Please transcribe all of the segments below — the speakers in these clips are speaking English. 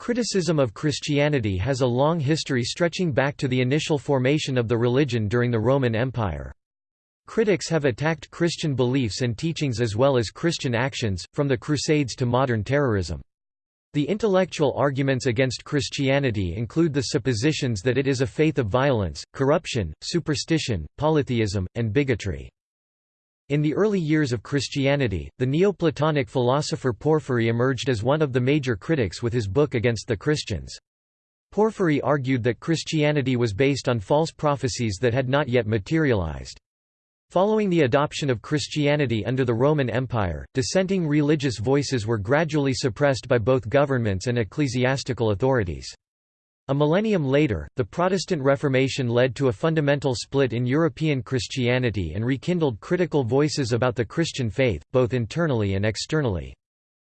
Criticism of Christianity has a long history stretching back to the initial formation of the religion during the Roman Empire. Critics have attacked Christian beliefs and teachings as well as Christian actions, from the Crusades to modern terrorism. The intellectual arguments against Christianity include the suppositions that it is a faith of violence, corruption, superstition, polytheism, and bigotry. In the early years of Christianity, the Neoplatonic philosopher Porphyry emerged as one of the major critics with his book against the Christians. Porphyry argued that Christianity was based on false prophecies that had not yet materialized. Following the adoption of Christianity under the Roman Empire, dissenting religious voices were gradually suppressed by both governments and ecclesiastical authorities. A millennium later, the Protestant Reformation led to a fundamental split in European Christianity and rekindled critical voices about the Christian faith, both internally and externally.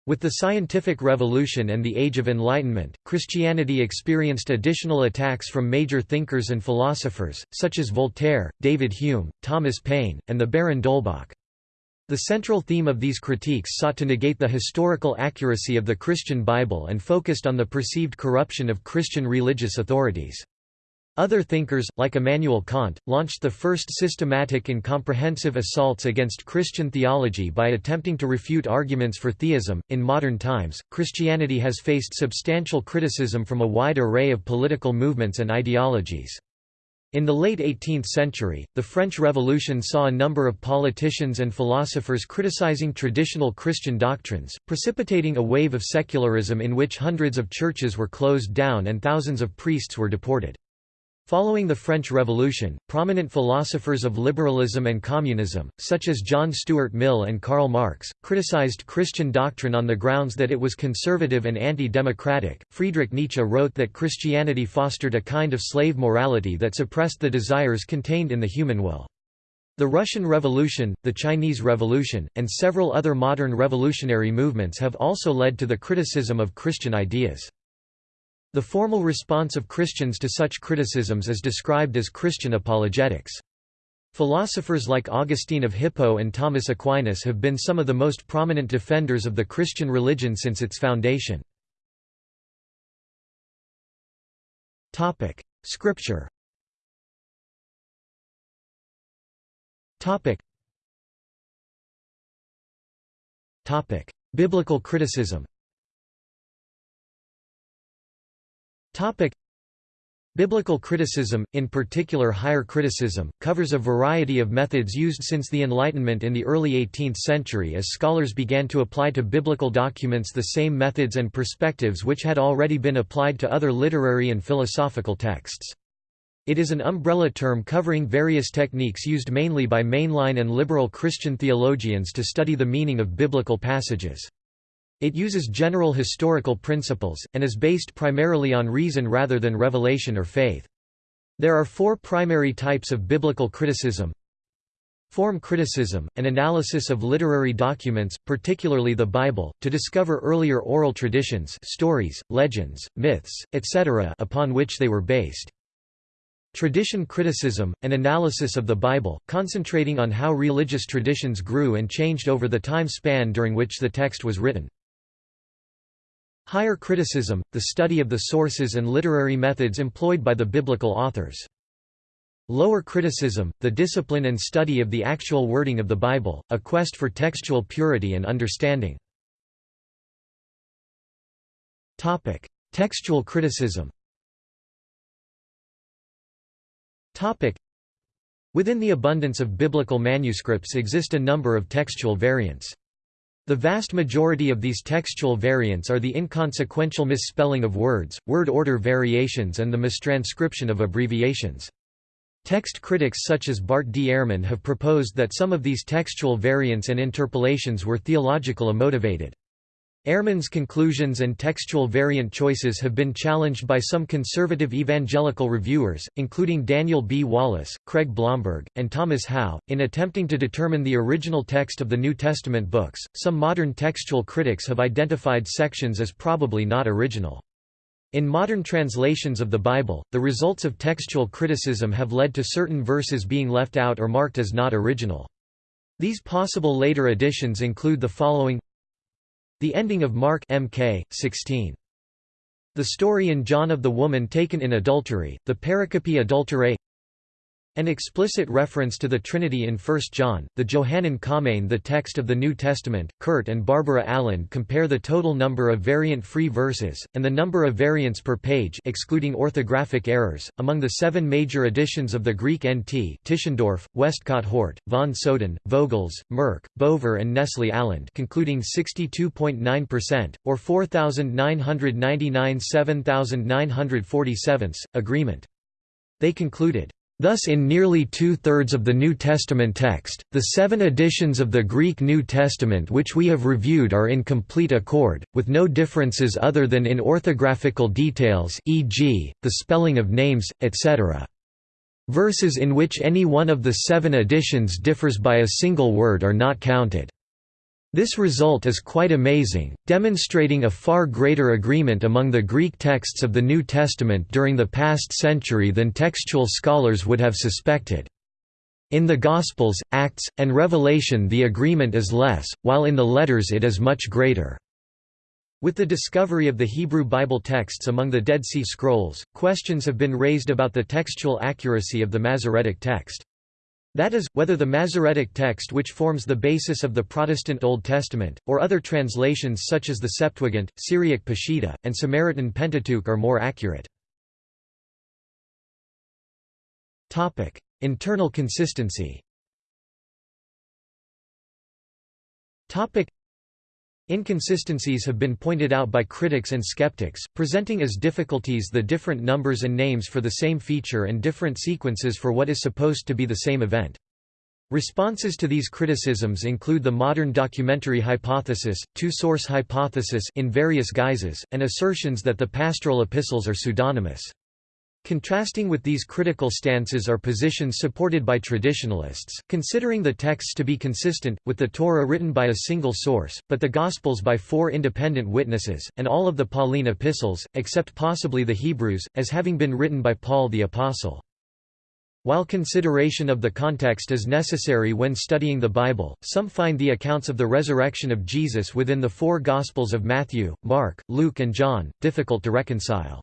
With the scientific revolution and the Age of Enlightenment, Christianity experienced additional attacks from major thinkers and philosophers, such as Voltaire, David Hume, Thomas Paine, and the Baron d'Holbach. The central theme of these critiques sought to negate the historical accuracy of the Christian Bible and focused on the perceived corruption of Christian religious authorities. Other thinkers, like Immanuel Kant, launched the first systematic and comprehensive assaults against Christian theology by attempting to refute arguments for theism. In modern times, Christianity has faced substantial criticism from a wide array of political movements and ideologies. In the late 18th century, the French Revolution saw a number of politicians and philosophers criticizing traditional Christian doctrines, precipitating a wave of secularism in which hundreds of churches were closed down and thousands of priests were deported. Following the French Revolution, prominent philosophers of liberalism and communism, such as John Stuart Mill and Karl Marx, criticized Christian doctrine on the grounds that it was conservative and anti-democratic. Friedrich Nietzsche wrote that Christianity fostered a kind of slave morality that suppressed the desires contained in the human will. The Russian Revolution, the Chinese Revolution, and several other modern revolutionary movements have also led to the criticism of Christian ideas. The formal response of Christians to such criticisms is described as Christian apologetics. Philosophers like Augustine of Hippo and Thomas Aquinas have been some of the most prominent defenders of the Christian religion since its foundation. Scripture Biblical criticism Topic. Biblical criticism, in particular higher criticism, covers a variety of methods used since the Enlightenment in the early 18th century as scholars began to apply to biblical documents the same methods and perspectives which had already been applied to other literary and philosophical texts. It is an umbrella term covering various techniques used mainly by mainline and liberal Christian theologians to study the meaning of biblical passages. It uses general historical principles, and is based primarily on reason rather than revelation or faith. There are four primary types of biblical criticism. Form criticism, an analysis of literary documents, particularly the Bible, to discover earlier oral traditions stories, legends, myths, etc. upon which they were based. Tradition criticism, an analysis of the Bible, concentrating on how religious traditions grew and changed over the time span during which the text was written. Higher criticism, the study of the sources and literary methods employed by the biblical authors. Lower criticism, the discipline and study of the actual wording of the Bible, a quest for textual purity and understanding. Topic: Textual criticism Topic: Within the abundance of biblical manuscripts exist a number of textual variants. The vast majority of these textual variants are the inconsequential misspelling of words, word order variations and the mistranscription of abbreviations. Text critics such as Bart D. Ehrman have proposed that some of these textual variants and interpolations were theological motivated. Ehrman's conclusions and textual variant choices have been challenged by some conservative evangelical reviewers, including Daniel B. Wallace, Craig Blomberg, and Thomas Howe. In attempting to determine the original text of the New Testament books, some modern textual critics have identified sections as probably not original. In modern translations of the Bible, the results of textual criticism have led to certain verses being left out or marked as not original. These possible later additions include the following the ending of Mark Mk. 16. The story in John of the woman taken in adultery, the pericope adulterae an explicit reference to the Trinity in 1 John, the Johannine Comma the text of the New Testament. Kurt and Barbara Aland compare the total number of variant-free verses, and the number of variants per page excluding orthographic errors, among the seven major editions of the Greek NT Tischendorf, Westcott Hort, von Soden, Vogels, Merk, Bover and Nestle Aland concluding 62.9%, or 4,999 7,947, agreement. They concluded, Thus in nearly two-thirds of the New Testament text, the seven editions of the Greek New Testament which we have reviewed are in complete accord, with no differences other than in orthographical details e.g., the spelling of names, etc. Verses in which any one of the seven editions differs by a single word are not counted. This result is quite amazing, demonstrating a far greater agreement among the Greek texts of the New Testament during the past century than textual scholars would have suspected. In the Gospels, Acts, and Revelation the agreement is less, while in the letters it is much greater. With the discovery of the Hebrew Bible texts among the Dead Sea Scrolls, questions have been raised about the textual accuracy of the Masoretic text. That is, whether the Masoretic text which forms the basis of the Protestant Old Testament, or other translations such as the Septuagint, Syriac Peshitta, and Samaritan Pentateuch are more accurate. Internal consistency Inconsistencies have been pointed out by critics and skeptics, presenting as difficulties the different numbers and names for the same feature and different sequences for what is supposed to be the same event. Responses to these criticisms include the modern documentary hypothesis, two-source hypothesis in various guises, and assertions that the pastoral epistles are pseudonymous. Contrasting with these critical stances are positions supported by traditionalists, considering the texts to be consistent, with the Torah written by a single source, but the Gospels by four independent witnesses, and all of the Pauline epistles, except possibly the Hebrews, as having been written by Paul the Apostle. While consideration of the context is necessary when studying the Bible, some find the accounts of the resurrection of Jesus within the four Gospels of Matthew, Mark, Luke and John, difficult to reconcile.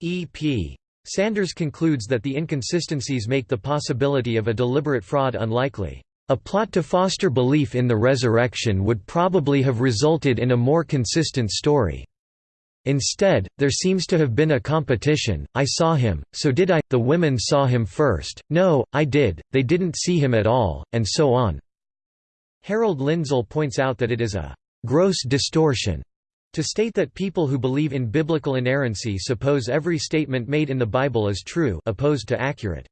E.p. Sanders concludes that the inconsistencies make the possibility of a deliberate fraud unlikely. A plot to foster belief in the resurrection would probably have resulted in a more consistent story. Instead, there seems to have been a competition, I saw him, so did I, the women saw him first, no, I did, they didn't see him at all, and so on. Harold Lindsell points out that it is a gross distortion to state that people who believe in biblical inerrancy suppose every statement made in the Bible is true opposed to accurate.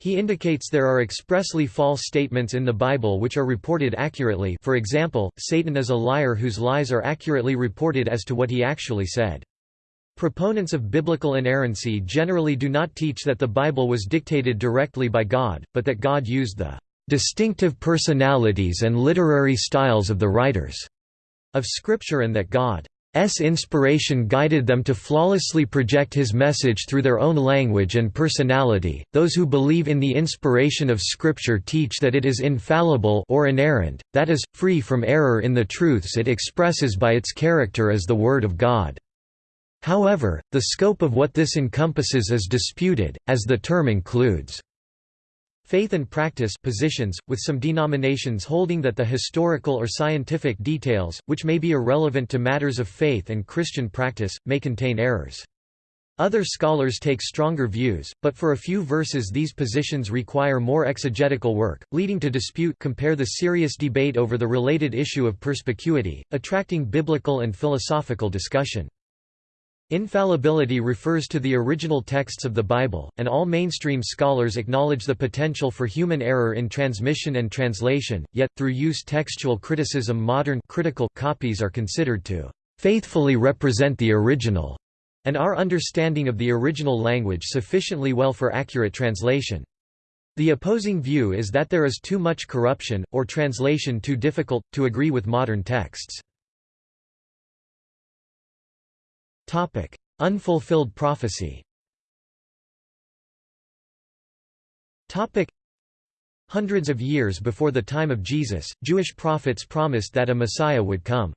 He indicates there are expressly false statements in the Bible which are reported accurately for example, Satan is a liar whose lies are accurately reported as to what he actually said. Proponents of biblical inerrancy generally do not teach that the Bible was dictated directly by God, but that God used the distinctive personalities and literary styles of the writers of Scripture and that God's inspiration guided them to flawlessly project his message through their own language and personality. Those who believe in the inspiration of Scripture teach that it is infallible or inerrant, that is, free from error in the truths it expresses by its character as the Word of God. However, the scope of what this encompasses is disputed, as the term includes Faith and practice positions, with some denominations holding that the historical or scientific details, which may be irrelevant to matters of faith and Christian practice, may contain errors. Other scholars take stronger views, but for a few verses these positions require more exegetical work, leading to dispute compare the serious debate over the related issue of perspicuity, attracting biblical and philosophical discussion. Infallibility refers to the original texts of the Bible, and all mainstream scholars acknowledge the potential for human error in transmission and translation, yet, through use textual criticism modern critical copies are considered to "...faithfully represent the original", and our understanding of the original language sufficiently well for accurate translation. The opposing view is that there is too much corruption, or translation too difficult, to agree with modern texts. Topic: Unfulfilled prophecy. Topic: Hundreds of years before the time of Jesus, Jewish prophets promised that a Messiah would come.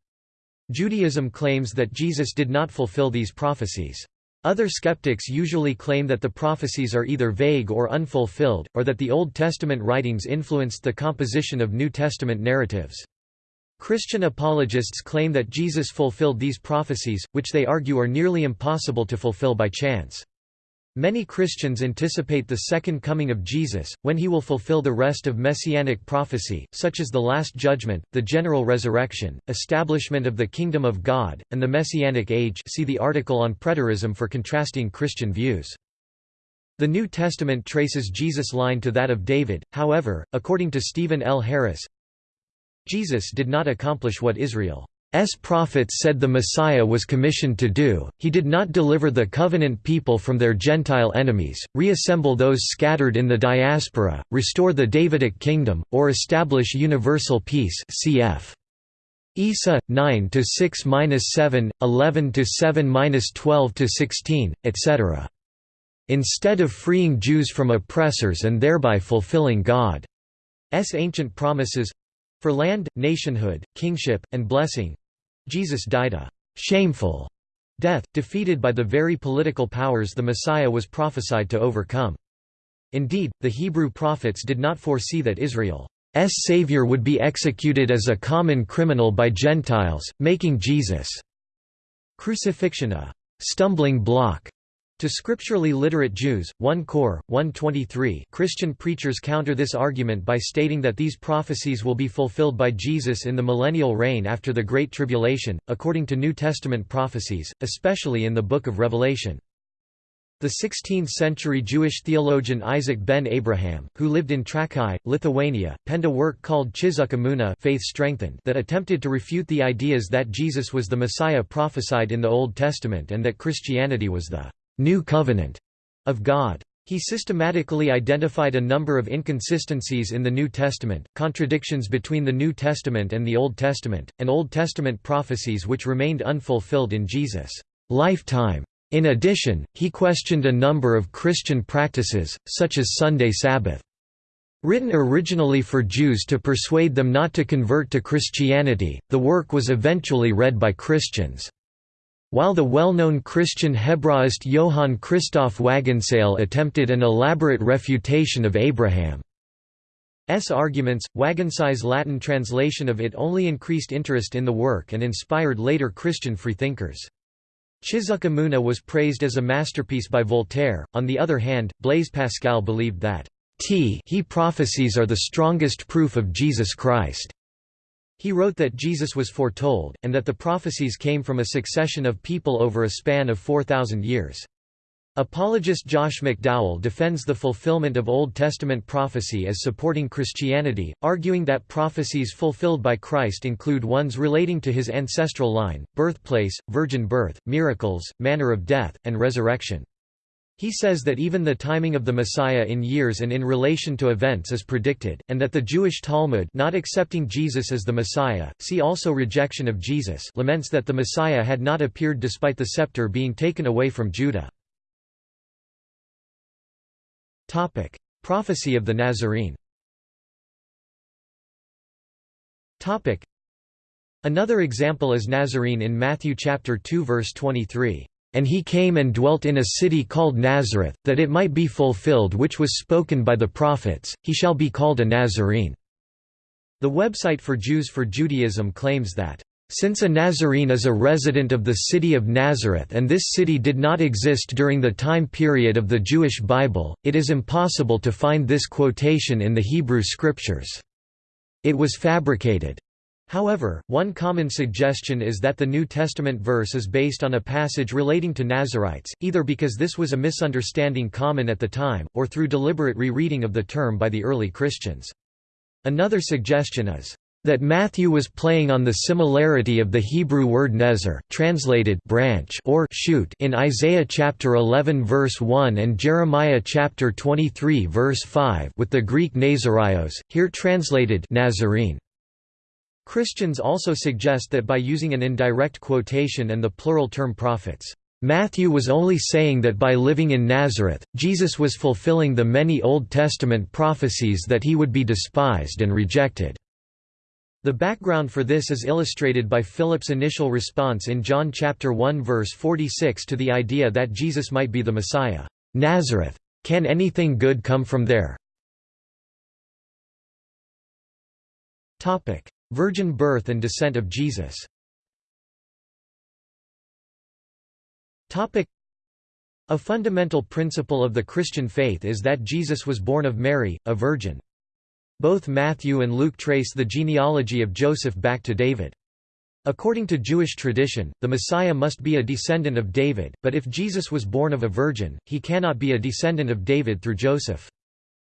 Judaism claims that Jesus did not fulfill these prophecies. Other skeptics usually claim that the prophecies are either vague or unfulfilled, or that the Old Testament writings influenced the composition of New Testament narratives. Christian apologists claim that Jesus fulfilled these prophecies, which they argue are nearly impossible to fulfill by chance. Many Christians anticipate the second coming of Jesus, when he will fulfill the rest of messianic prophecy, such as the Last Judgment, the general resurrection, establishment of the Kingdom of God, and the Messianic Age see the article on preterism for contrasting Christian views. The New Testament traces Jesus' line to that of David, however, according to Stephen L. Harris, Jesus did not accomplish what Israel S prophets said the Messiah was commissioned to do, he did not deliver the covenant people from their Gentile enemies, reassemble those scattered in the diaspora, restore the Davidic kingdom, or establish universal peace cf. Isa 9 to 6-7, 11 to 7-12 to 16, etc. Instead of freeing Jews from oppressors and thereby fulfilling God's ancient promises for land, nationhood, kingship, and blessing, Jesus died a «shameful» death, defeated by the very political powers the Messiah was prophesied to overcome. Indeed, the Hebrew prophets did not foresee that Israel's Savior would be executed as a common criminal by Gentiles, making Jesus' crucifixion a «stumbling block» To scripturally literate Jews, 1 Cor. 123 Christian preachers counter this argument by stating that these prophecies will be fulfilled by Jesus in the millennial reign after the Great Tribulation, according to New Testament prophecies, especially in the Book of Revelation. The 16th-century Jewish theologian Isaac ben Abraham, who lived in Trakai, Lithuania, penned a work called Chizuk Emunah Faith Strengthened that attempted to refute the ideas that Jesus was the Messiah prophesied in the Old Testament and that Christianity was the New Covenant of God. He systematically identified a number of inconsistencies in the New Testament, contradictions between the New Testament and the Old Testament, and Old Testament prophecies which remained unfulfilled in Jesus' lifetime. In addition, he questioned a number of Christian practices, such as Sunday Sabbath. Written originally for Jews to persuade them not to convert to Christianity, the work was eventually read by Christians. While the well-known Christian Hebraist Johann Christoph Wagenseil attempted an elaborate refutation of Abraham's arguments, Wagenseil's Latin translation of it only increased interest in the work and inspired later Christian freethinkers. Chizuk Emunah was praised as a masterpiece by Voltaire, on the other hand, Blaise Pascal believed that t he prophecies are the strongest proof of Jesus Christ. He wrote that Jesus was foretold, and that the prophecies came from a succession of people over a span of 4,000 years. Apologist Josh McDowell defends the fulfillment of Old Testament prophecy as supporting Christianity, arguing that prophecies fulfilled by Christ include ones relating to his ancestral line, birthplace, virgin birth, miracles, manner of death, and resurrection. He says that even the timing of the Messiah in years and in relation to events is predicted, and that the Jewish Talmud not accepting Jesus as the Messiah, see also rejection of Jesus laments that the Messiah had not appeared despite the scepter being taken away from Judah. Prophecy of the Nazarene Another example is Nazarene in Matthew chapter 2 verse 23. And he came and dwelt in a city called Nazareth, that it might be fulfilled which was spoken by the prophets, he shall be called a Nazarene." The website for Jews for Judaism claims that, "...since a Nazarene is a resident of the city of Nazareth and this city did not exist during the time period of the Jewish Bible, it is impossible to find this quotation in the Hebrew Scriptures. It was fabricated." However, one common suggestion is that the New Testament verse is based on a passage relating to Nazarites, either because this was a misunderstanding common at the time, or through deliberate rereading of the term by the early Christians. Another suggestion is that Matthew was playing on the similarity of the Hebrew word nezer translated branch or shoot in Isaiah chapter 11 verse 1 and Jeremiah chapter 23 verse 5 with the Greek Nazarios, here translated Nazarene. Christians also suggest that by using an indirect quotation and the plural term prophets, Matthew was only saying that by living in Nazareth, Jesus was fulfilling the many Old Testament prophecies that he would be despised and rejected. The background for this is illustrated by Philip's initial response in John chapter 1 verse 46 to the idea that Jesus might be the Messiah. Nazareth. Can anything good come from there? Topic: Virgin birth and descent of Jesus. Topic: A fundamental principle of the Christian faith is that Jesus was born of Mary, a virgin. Both Matthew and Luke trace the genealogy of Joseph back to David. According to Jewish tradition, the Messiah must be a descendant of David, but if Jesus was born of a virgin, he cannot be a descendant of David through Joseph.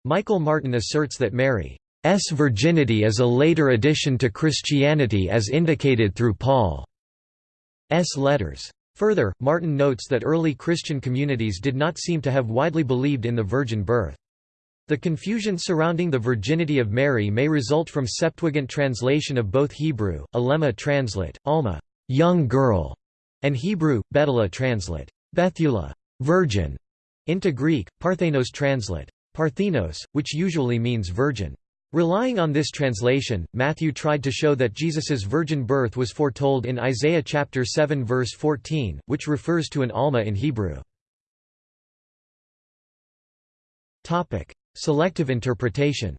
Michael Martin asserts that Mary's virginity is a later addition to Christianity as indicated through Paul's letters. Further, Martin notes that early Christian communities did not seem to have widely believed in the virgin birth. The confusion surrounding the virginity of Mary may result from Septuagint translation of both Hebrew, Alema translate, Alma, young girl, and Hebrew, Betula translate, Bethula, virgin, into Greek, Parthenos translate, Parthenos, which usually means virgin. Relying on this translation, Matthew tried to show that Jesus's virgin birth was foretold in Isaiah chapter 7 verse 14, which refers to an Alma in Hebrew. Topic: Selective interpretation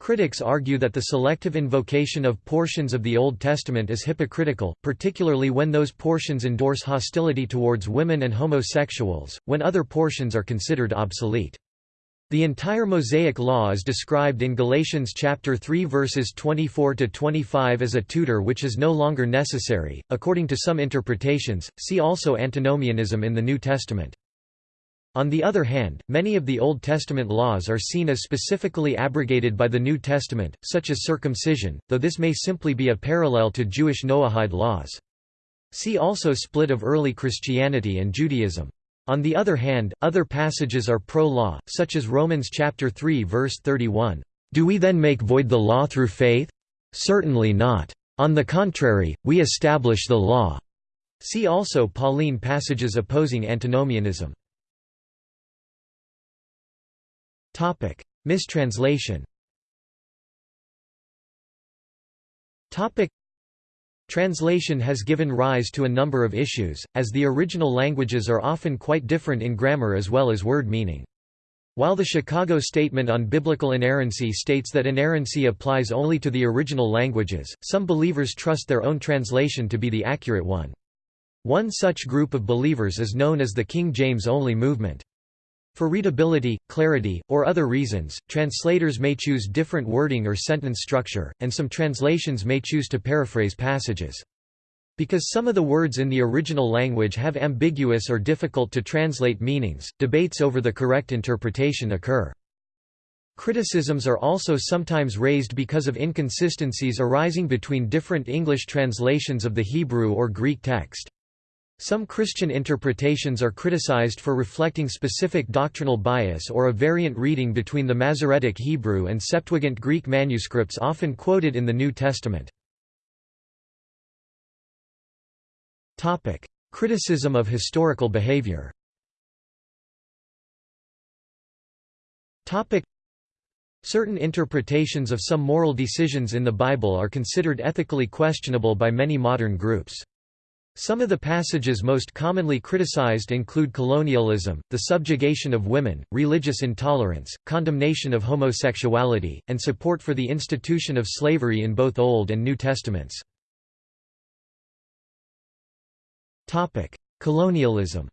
Critics argue that the selective invocation of portions of the Old Testament is hypocritical, particularly when those portions endorse hostility towards women and homosexuals, when other portions are considered obsolete. The entire Mosaic Law is described in Galatians chapter 3 verses 24 to 25 as a tutor which is no longer necessary. According to some interpretations, see also antinomianism in the New Testament. On the other hand, many of the Old Testament laws are seen as specifically abrogated by the New Testament, such as circumcision, though this may simply be a parallel to Jewish Noahide laws. See also split of early Christianity and Judaism. On the other hand, other passages are pro-law, such as Romans chapter 3 verse 31. Do we then make void the law through faith? Certainly not. On the contrary, we establish the law. See also Pauline passages opposing antinomianism. Topic: Mistranslation. Topic: Translation has given rise to a number of issues, as the original languages are often quite different in grammar as well as word meaning. While the Chicago Statement on Biblical Inerrancy states that inerrancy applies only to the original languages, some believers trust their own translation to be the accurate one. One such group of believers is known as the King James Only movement. For readability, clarity, or other reasons, translators may choose different wording or sentence structure, and some translations may choose to paraphrase passages. Because some of the words in the original language have ambiguous or difficult to translate meanings, debates over the correct interpretation occur. Criticisms are also sometimes raised because of inconsistencies arising between different English translations of the Hebrew or Greek text. Some Christian interpretations are criticized for reflecting specific doctrinal bias or a variant reading between the Masoretic Hebrew and Septuagint Greek manuscripts often quoted in the New Testament. Criticism of historical behavior Certain interpretations of some moral decisions in the Bible are considered ethically questionable by many modern groups. Some of the passages most commonly criticized include colonialism, the subjugation of women, religious intolerance, condemnation of homosexuality, and support for the institution of slavery in both Old and New Testaments. Colonialism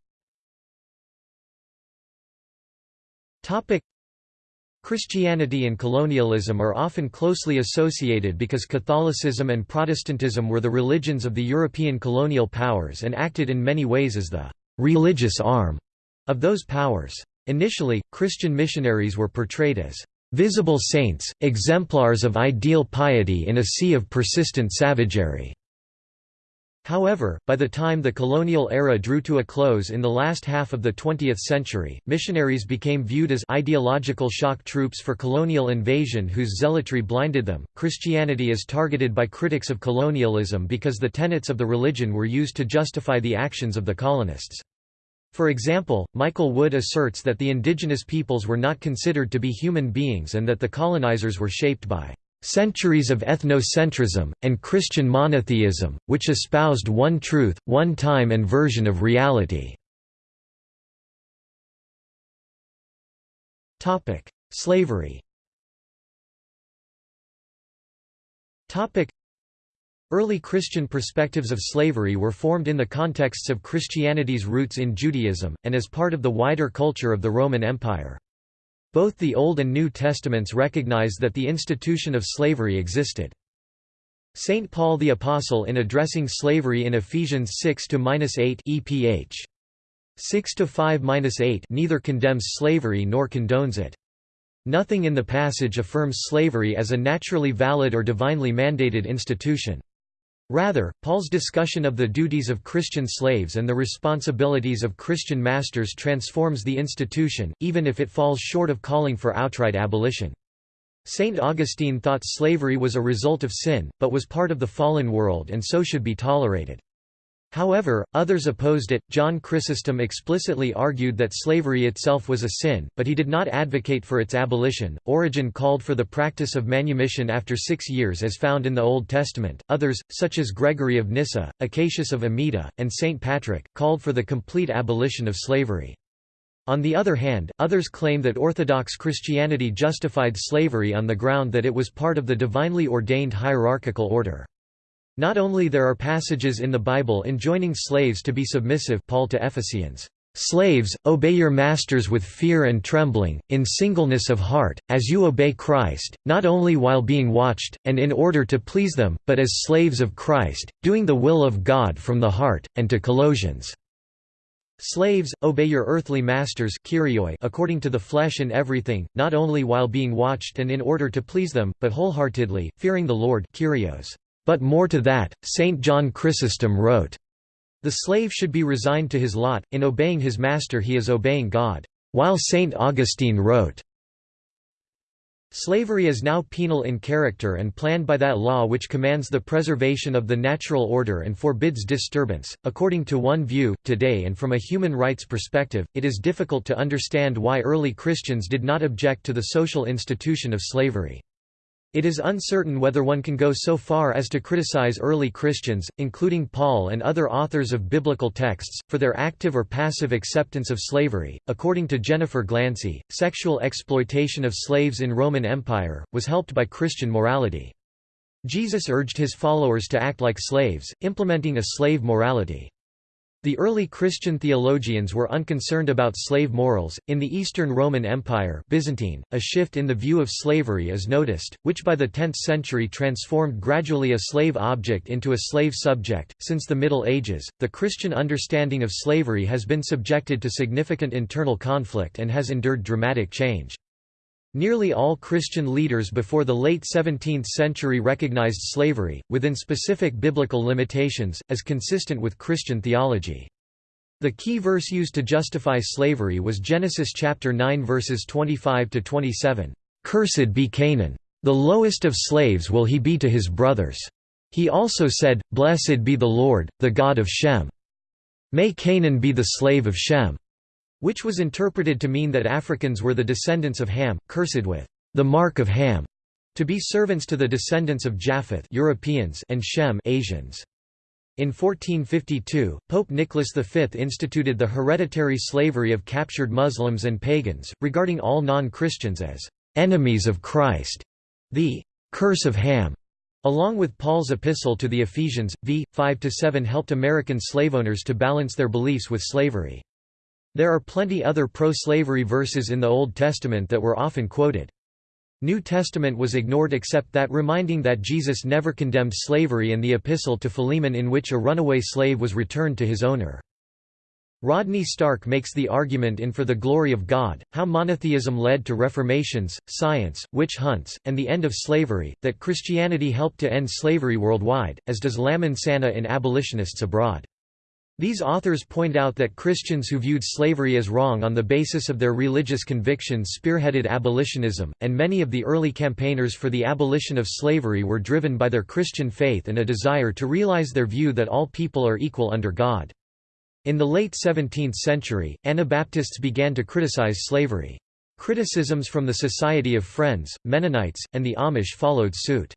Christianity and colonialism are often closely associated because Catholicism and Protestantism were the religions of the European colonial powers and acted in many ways as the «religious arm» of those powers. Initially, Christian missionaries were portrayed as «visible saints, exemplars of ideal piety in a sea of persistent savagery». However, by the time the colonial era drew to a close in the last half of the 20th century, missionaries became viewed as ideological shock troops for colonial invasion whose zealotry blinded them. Christianity is targeted by critics of colonialism because the tenets of the religion were used to justify the actions of the colonists. For example, Michael Wood asserts that the indigenous peoples were not considered to be human beings and that the colonizers were shaped by centuries of ethnocentrism, and Christian monotheism, which espoused one truth, one time and version of reality. Slavery Early Christian perspectives of slavery were formed in the contexts of Christianity's roots in Judaism, and as part of the wider culture of the Roman Empire. Both the Old and New Testaments recognize that the institution of slavery existed. St. Paul the Apostle in addressing slavery in Ephesians 6-8 EPH 6-5-8 neither condemns slavery nor condones it. Nothing in the passage affirms slavery as a naturally valid or divinely mandated institution. Rather, Paul's discussion of the duties of Christian slaves and the responsibilities of Christian masters transforms the institution, even if it falls short of calling for outright abolition. St. Augustine thought slavery was a result of sin, but was part of the fallen world and so should be tolerated. However, others opposed it. John Chrysostom explicitly argued that slavery itself was a sin, but he did not advocate for its abolition. Origen called for the practice of manumission after six years as found in the Old Testament. Others, such as Gregory of Nyssa, Acacius of Amida, and St. Patrick, called for the complete abolition of slavery. On the other hand, others claim that Orthodox Christianity justified slavery on the ground that it was part of the divinely ordained hierarchical order. Not only there are passages in the Bible enjoining slaves to be submissive Paul to Ephesians, "...slaves, obey your masters with fear and trembling, in singleness of heart, as you obey Christ, not only while being watched, and in order to please them, but as slaves of Christ, doing the will of God from the heart," and to Colossians. Slaves, obey your earthly masters according to the flesh in everything, not only while being watched and in order to please them, but wholeheartedly, fearing the Lord Kyrios. But more to that, St. John Chrysostom wrote, The slave should be resigned to his lot, in obeying his master he is obeying God. While St. Augustine wrote, Slavery is now penal in character and planned by that law which commands the preservation of the natural order and forbids disturbance. According to one view, today and from a human rights perspective, it is difficult to understand why early Christians did not object to the social institution of slavery. It is uncertain whether one can go so far as to criticize early Christians, including Paul and other authors of biblical texts, for their active or passive acceptance of slavery. According to Jennifer Glancy, sexual exploitation of slaves in Roman Empire was helped by Christian morality. Jesus urged his followers to act like slaves, implementing a slave morality. The early Christian theologians were unconcerned about slave morals. In the Eastern Roman Empire, Byzantine, a shift in the view of slavery is noticed, which by the 10th century transformed gradually a slave object into a slave subject. Since the Middle Ages, the Christian understanding of slavery has been subjected to significant internal conflict and has endured dramatic change. Nearly all Christian leaders before the late 17th century recognized slavery, within specific biblical limitations, as consistent with Christian theology. The key verse used to justify slavery was Genesis chapter 9 verses 25 to 27. Cursed be Canaan. The lowest of slaves will he be to his brothers. He also said, Blessed be the Lord, the God of Shem. May Canaan be the slave of Shem which was interpreted to mean that Africans were the descendants of Ham, cursed with the mark of Ham, to be servants to the descendants of Japheth Europeans and Shem Asians. In 1452, Pope Nicholas V instituted the hereditary slavery of captured Muslims and pagans, regarding all non-Christians as enemies of Christ. The curse of Ham, along with Paul's epistle to the Ephesians, v. 5–7 helped American slaveowners to balance their beliefs with slavery. There are plenty other pro-slavery verses in the Old Testament that were often quoted. New Testament was ignored except that reminding that Jesus never condemned slavery and the epistle to Philemon in which a runaway slave was returned to his owner. Rodney Stark makes the argument in For the Glory of God, how monotheism led to reformations, science, witch hunts, and the end of slavery, that Christianity helped to end slavery worldwide, as does Lamin Sanneh in Abolitionists Abroad. These authors point out that Christians who viewed slavery as wrong on the basis of their religious convictions spearheaded abolitionism, and many of the early campaigners for the abolition of slavery were driven by their Christian faith and a desire to realize their view that all people are equal under God. In the late 17th century, Anabaptists began to criticize slavery. Criticisms from the Society of Friends, Mennonites, and the Amish followed suit.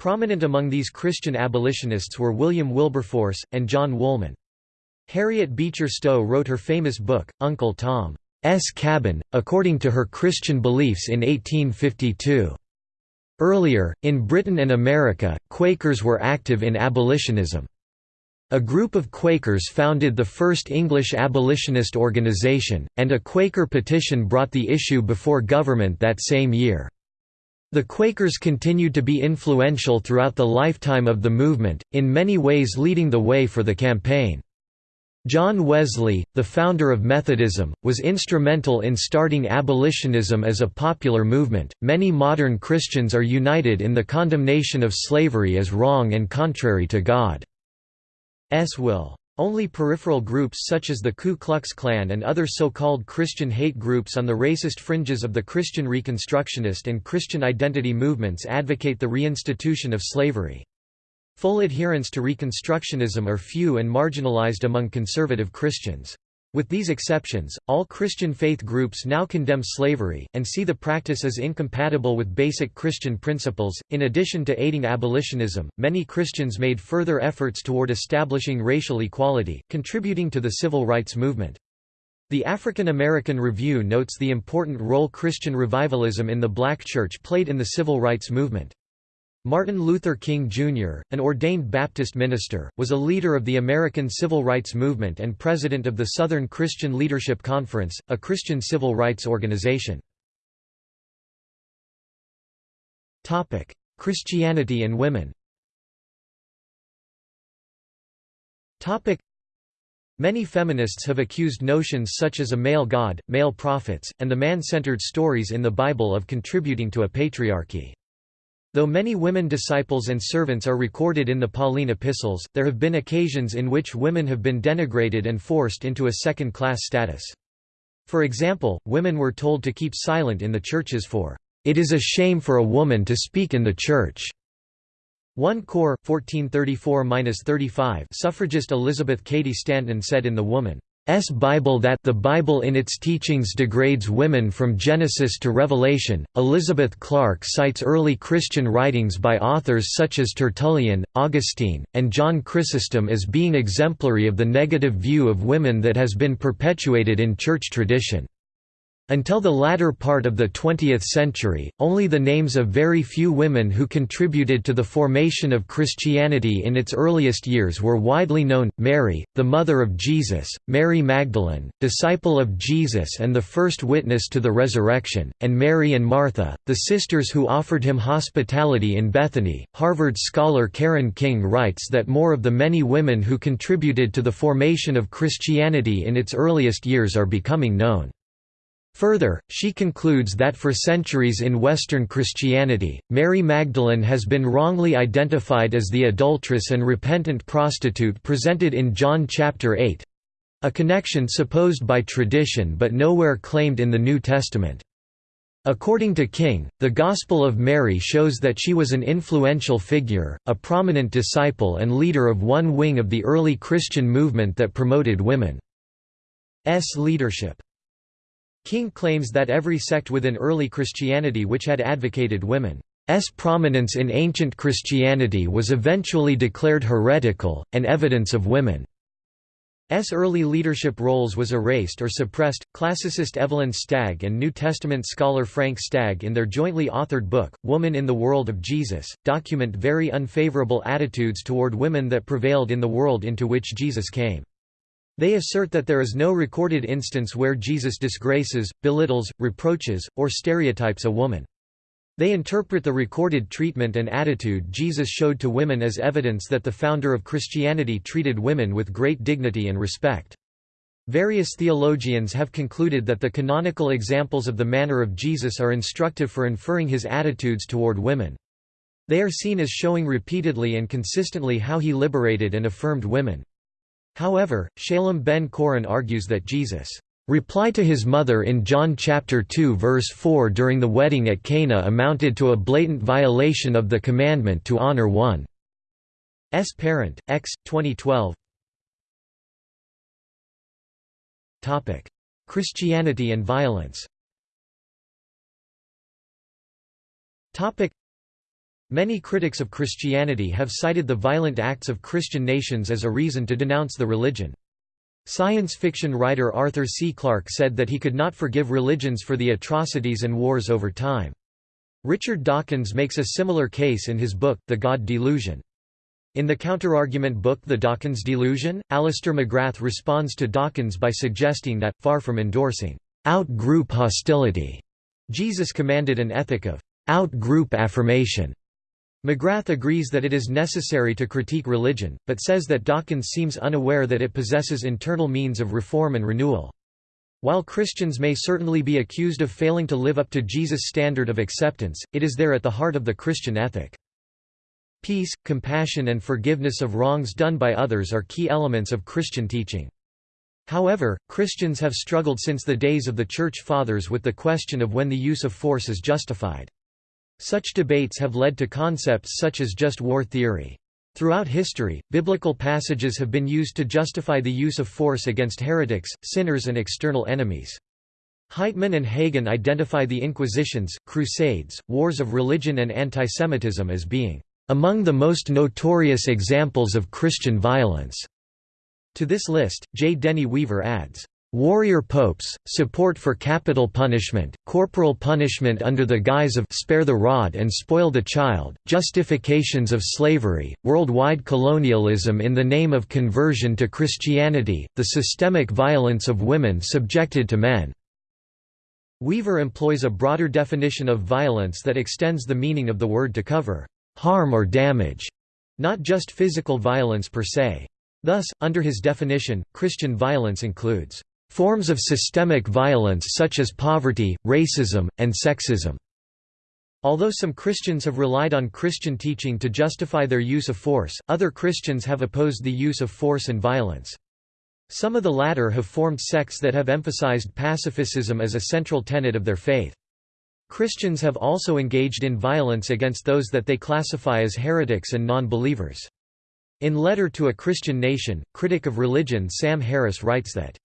Prominent among these Christian abolitionists were William Wilberforce, and John Woolman. Harriet Beecher Stowe wrote her famous book, Uncle Tom's Cabin, according to her Christian beliefs in 1852. Earlier, in Britain and America, Quakers were active in abolitionism. A group of Quakers founded the first English abolitionist organization, and a Quaker petition brought the issue before government that same year. The Quakers continued to be influential throughout the lifetime of the movement, in many ways leading the way for the campaign. John Wesley, the founder of Methodism, was instrumental in starting abolitionism as a popular movement. Many modern Christians are united in the condemnation of slavery as wrong and contrary to God. S will. Only peripheral groups such as the Ku Klux Klan and other so-called Christian hate groups on the racist fringes of the Christian Reconstructionist and Christian identity movements advocate the reinstitution of slavery. Full adherents to Reconstructionism are few and marginalized among conservative Christians. With these exceptions, all Christian faith groups now condemn slavery, and see the practice as incompatible with basic Christian principles. In addition to aiding abolitionism, many Christians made further efforts toward establishing racial equality, contributing to the civil rights movement. The African American Review notes the important role Christian revivalism in the black church played in the civil rights movement. Martin Luther King, Jr., an ordained Baptist minister, was a leader of the American Civil Rights Movement and president of the Southern Christian Leadership Conference, a Christian civil rights organization. Christianity and women Many feminists have accused notions such as a male god, male prophets, and the man-centered stories in the Bible of contributing to a patriarchy. Though many women disciples and servants are recorded in the Pauline epistles, there have been occasions in which women have been denigrated and forced into a second-class status. For example, women were told to keep silent in the churches for, "...it is a shame for a woman to speak in the church." 1 Cor. 1434–35 suffragist Elizabeth Cady Stanton said in The Woman S Bible that the Bible in its teachings degrades women from Genesis to Revelation. Elizabeth Clark cites early Christian writings by authors such as Tertullian, Augustine, and John Chrysostom as being exemplary of the negative view of women that has been perpetuated in church tradition. Until the latter part of the 20th century, only the names of very few women who contributed to the formation of Christianity in its earliest years were widely known, Mary, the mother of Jesus, Mary Magdalene, disciple of Jesus and the first witness to the resurrection, and Mary and Martha, the sisters who offered him hospitality in Bethany. Harvard scholar Karen King writes that more of the many women who contributed to the formation of Christianity in its earliest years are becoming known. Further, she concludes that for centuries in Western Christianity, Mary Magdalene has been wrongly identified as the adulteress and repentant prostitute presented in John chapter 8 a connection supposed by tradition but nowhere claimed in the New Testament. According to King, the Gospel of Mary shows that she was an influential figure, a prominent disciple and leader of one wing of the early Christian movement that promoted women's leadership. King claims that every sect within early Christianity which had advocated women's prominence in ancient Christianity was eventually declared heretical, and evidence of women's early leadership roles was erased or suppressed. Classicist Evelyn Stagg and New Testament scholar Frank Stagg, in their jointly authored book, Woman in the World of Jesus, document very unfavorable attitudes toward women that prevailed in the world into which Jesus came. They assert that there is no recorded instance where Jesus disgraces, belittles, reproaches, or stereotypes a woman. They interpret the recorded treatment and attitude Jesus showed to women as evidence that the founder of Christianity treated women with great dignity and respect. Various theologians have concluded that the canonical examples of the manner of Jesus are instructive for inferring his attitudes toward women. They are seen as showing repeatedly and consistently how he liberated and affirmed women. However, Shalom ben Chorin argues that Jesus' reply to his mother in John chapter 2 verse 4 during the wedding at Cana amounted to a blatant violation of the commandment to honor one's parent. X 2012 Christianity and violence Many critics of Christianity have cited the violent acts of Christian nations as a reason to denounce the religion. Science fiction writer Arthur C. Clarke said that he could not forgive religions for the atrocities and wars over time. Richard Dawkins makes a similar case in his book, The God Delusion. In the counterargument book The Dawkins Delusion, Alister McGrath responds to Dawkins by suggesting that, far from endorsing out-group hostility, Jesus commanded an ethic of out-group affirmation. McGrath agrees that it is necessary to critique religion, but says that Dawkins seems unaware that it possesses internal means of reform and renewal. While Christians may certainly be accused of failing to live up to Jesus' standard of acceptance, it is there at the heart of the Christian ethic. Peace, compassion and forgiveness of wrongs done by others are key elements of Christian teaching. However, Christians have struggled since the days of the Church Fathers with the question of when the use of force is justified. Such debates have led to concepts such as just war theory. Throughout history, biblical passages have been used to justify the use of force against heretics, sinners and external enemies. Heitman and Hagen identify the Inquisitions, Crusades, wars of religion and antisemitism as being among the most notorious examples of Christian violence. To this list, J. Denny Weaver adds, Warrior popes, support for capital punishment, corporal punishment under the guise of spare the rod and spoil the child, justifications of slavery, worldwide colonialism in the name of conversion to Christianity, the systemic violence of women subjected to men. Weaver employs a broader definition of violence that extends the meaning of the word to cover harm or damage, not just physical violence per se. Thus, under his definition, Christian violence includes Forms of systemic violence such as poverty, racism, and sexism. Although some Christians have relied on Christian teaching to justify their use of force, other Christians have opposed the use of force and violence. Some of the latter have formed sects that have emphasized pacifism as a central tenet of their faith. Christians have also engaged in violence against those that they classify as heretics and non-believers. In Letter to a Christian Nation, critic of religion Sam Harris writes that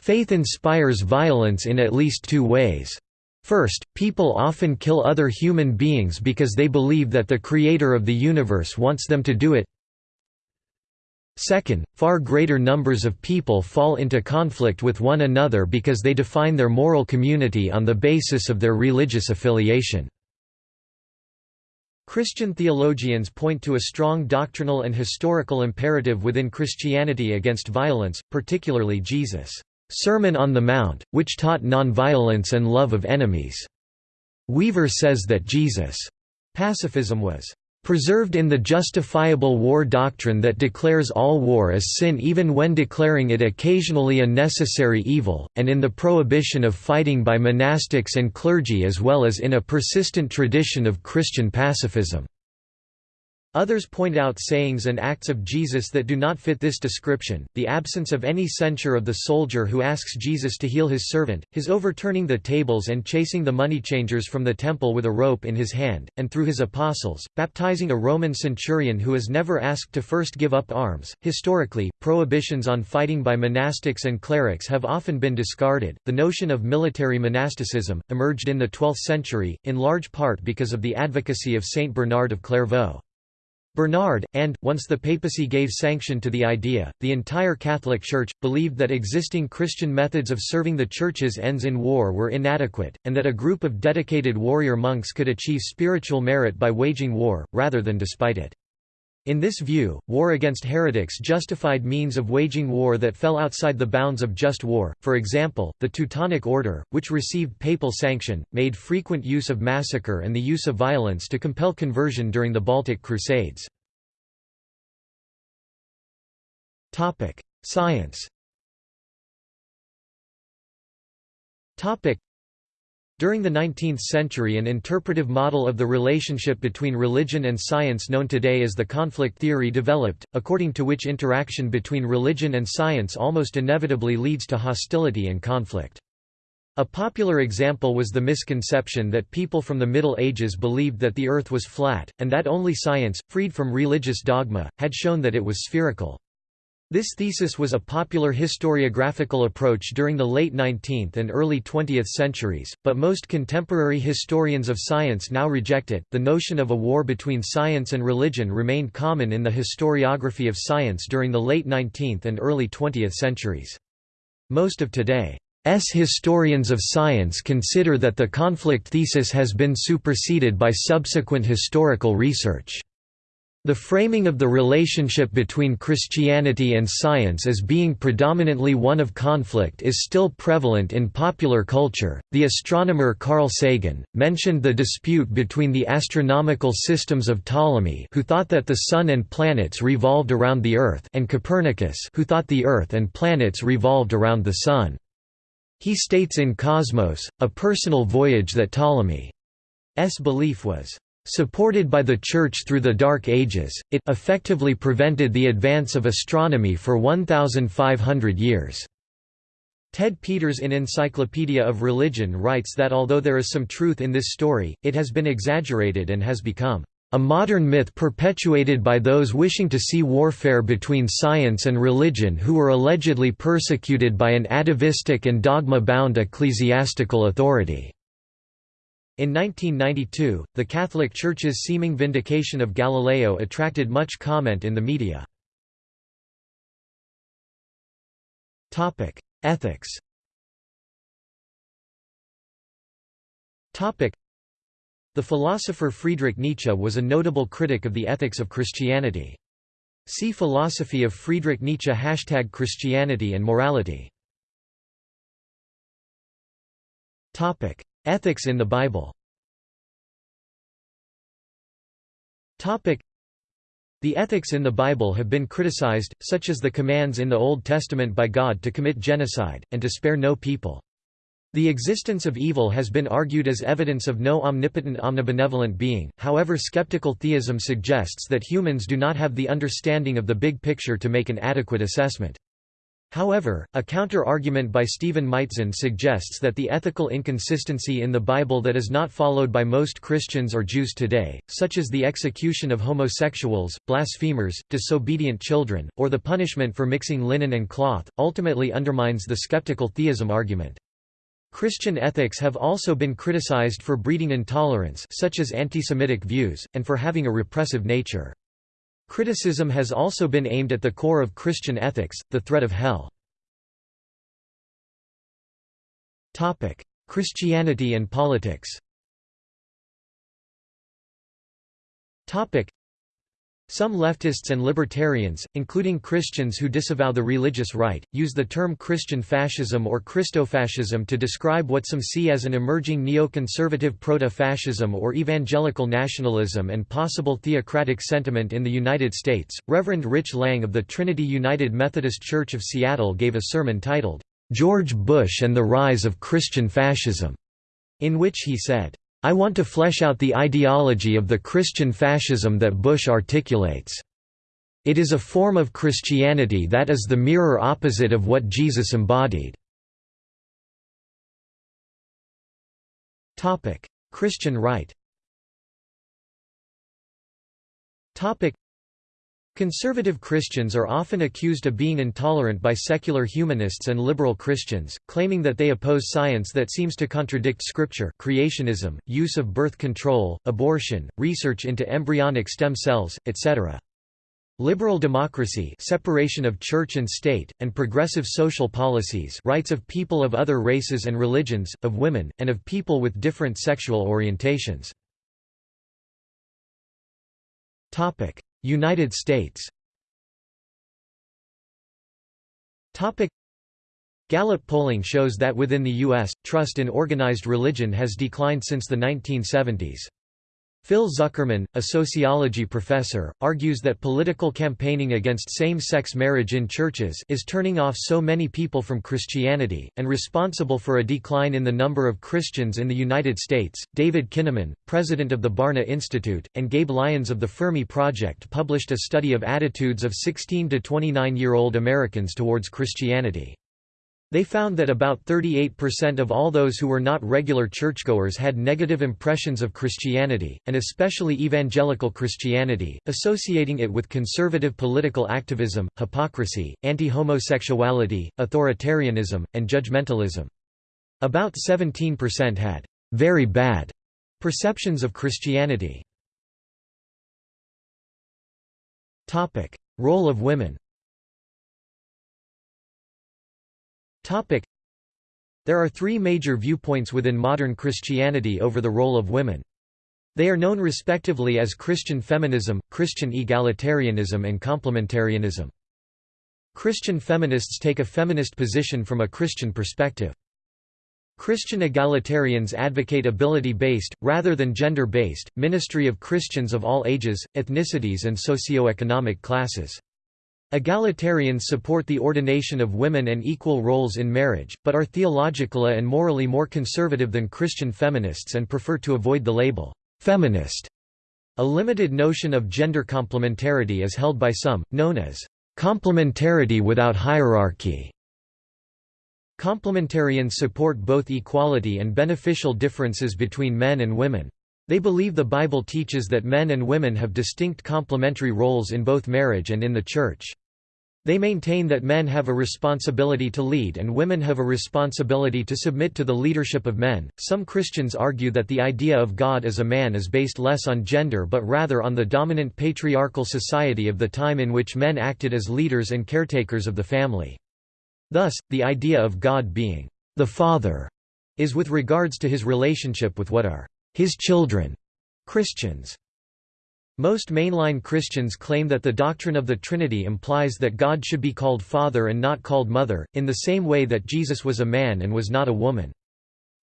Faith inspires violence in at least two ways. First, people often kill other human beings because they believe that the creator of the universe wants them to do it. Second, far greater numbers of people fall into conflict with one another because they define their moral community on the basis of their religious affiliation. Christian theologians point to a strong doctrinal and historical imperative within Christianity against violence, particularly Jesus' Sermon on the Mount, which taught nonviolence and love of enemies. Weaver says that Jesus' pacifism was preserved in the justifiable war doctrine that declares all war as sin even when declaring it occasionally a necessary evil, and in the prohibition of fighting by monastics and clergy as well as in a persistent tradition of Christian pacifism. Others point out sayings and acts of Jesus that do not fit this description, the absence of any censure of the soldier who asks Jesus to heal his servant, his overturning the tables and chasing the money changers from the temple with a rope in his hand, and through his apostles, baptizing a Roman centurion who is never asked to first give up arms. Historically, prohibitions on fighting by monastics and clerics have often been discarded. The notion of military monasticism emerged in the 12th century, in large part because of the advocacy of Saint Bernard of Clairvaux. Bernard, and, once the papacy gave sanction to the idea, the entire Catholic Church, believed that existing Christian methods of serving the Church's ends in war were inadequate, and that a group of dedicated warrior monks could achieve spiritual merit by waging war, rather than despite it. In this view, war against heretics justified means of waging war that fell outside the bounds of just war. For example, the Teutonic Order, which received papal sanction, made frequent use of massacre and the use of violence to compel conversion during the Baltic Crusades. Science. During the 19th century an interpretive model of the relationship between religion and science known today as the conflict theory developed, according to which interaction between religion and science almost inevitably leads to hostility and conflict. A popular example was the misconception that people from the Middle Ages believed that the Earth was flat, and that only science, freed from religious dogma, had shown that it was spherical. This thesis was a popular historiographical approach during the late 19th and early 20th centuries, but most contemporary historians of science now reject it. The notion of a war between science and religion remained common in the historiography of science during the late 19th and early 20th centuries. Most of today's historians of science consider that the conflict thesis has been superseded by subsequent historical research. The framing of the relationship between Christianity and science as being predominantly one of conflict is still prevalent in popular culture. The astronomer Carl Sagan mentioned the dispute between the astronomical systems of Ptolemy, who thought that the sun and planets revolved around the earth, and Copernicus, who thought the earth and planets revolved around the sun. He states in Cosmos, a personal voyage that Ptolemy's belief was Supported by the Church through the Dark Ages, it effectively prevented the advance of astronomy for 1,500 years. Ted Peters in Encyclopedia of Religion writes that although there is some truth in this story, it has been exaggerated and has become a modern myth perpetuated by those wishing to see warfare between science and religion who were allegedly persecuted by an atavistic and dogma-bound ecclesiastical authority. In 1992, the Catholic Church's seeming vindication of Galileo attracted much comment in the media. Ethics The philosopher Friedrich Nietzsche was a notable critic of the ethics of Christianity. See Philosophy of Friedrich Nietzsche Hashtag Christianity and morality Ethics in the Bible the ethics in the Bible have been criticized, such as the commands in the Old Testament by God to commit genocide, and to spare no people. The existence of evil has been argued as evidence of no omnipotent omnibenevolent being, however skeptical theism suggests that humans do not have the understanding of the big picture to make an adequate assessment. However, a counter-argument by Stephen Maitzen suggests that the ethical inconsistency in the Bible that is not followed by most Christians or Jews today, such as the execution of homosexuals, blasphemers, disobedient children, or the punishment for mixing linen and cloth, ultimately undermines the skeptical theism argument. Christian ethics have also been criticized for breeding intolerance such as anti-Semitic views, and for having a repressive nature. Criticism has also been aimed at the core of Christian ethics, the threat of hell. Christianity and politics some leftists and libertarians, including Christians who disavow the religious right, use the term Christian fascism or Christofascism to describe what some see as an emerging neoconservative proto-fascism or evangelical nationalism and possible theocratic sentiment in the United States. Reverend Rich Lang of the Trinity United Methodist Church of Seattle gave a sermon titled, George Bush and the Rise of Christian Fascism, in which he said, I want to flesh out the ideology of the Christian fascism that Bush articulates. It is a form of Christianity that is the mirror opposite of what Jesus embodied. Christian right Conservative Christians are often accused of being intolerant by secular humanists and liberal Christians, claiming that they oppose science that seems to contradict scripture creationism, use of birth control, abortion, research into embryonic stem cells, etc. Liberal democracy separation of church and state, and progressive social policies rights of people of other races and religions, of women, and of people with different sexual orientations. United States Gallup polling shows that within the U.S., trust in organized religion has declined since the 1970s. Phil Zuckerman, a sociology professor, argues that political campaigning against same-sex marriage in churches is turning off so many people from Christianity, and responsible for a decline in the number of Christians in the United States. David Kinnaman, president of the Barna Institute, and Gabe Lyons of the Fermi Project published a study of attitudes of 16 to 29-year-old Americans towards Christianity. They found that about 38% of all those who were not regular churchgoers had negative impressions of Christianity, and especially evangelical Christianity, associating it with conservative political activism, hypocrisy, anti-homosexuality, authoritarianism, and judgmentalism. About 17% had very bad perceptions of Christianity. Role of women There are three major viewpoints within modern Christianity over the role of women. They are known respectively as Christian feminism, Christian egalitarianism and complementarianism. Christian feminists take a feminist position from a Christian perspective. Christian egalitarians advocate ability-based, rather than gender-based, ministry of Christians of all ages, ethnicities and socio-economic classes. Egalitarians support the ordination of women and equal roles in marriage, but are theologically and morally more conservative than Christian feminists and prefer to avoid the label, feminist. A limited notion of gender complementarity is held by some, known as complementarity without hierarchy. Complementarians support both equality and beneficial differences between men and women. They believe the Bible teaches that men and women have distinct complementary roles in both marriage and in the Church. They maintain that men have a responsibility to lead and women have a responsibility to submit to the leadership of men. Some Christians argue that the idea of God as a man is based less on gender but rather on the dominant patriarchal society of the time in which men acted as leaders and caretakers of the family. Thus, the idea of God being the Father is with regards to his relationship with what are his children, Christians. Most mainline Christians claim that the doctrine of the Trinity implies that God should be called Father and not called Mother, in the same way that Jesus was a man and was not a woman.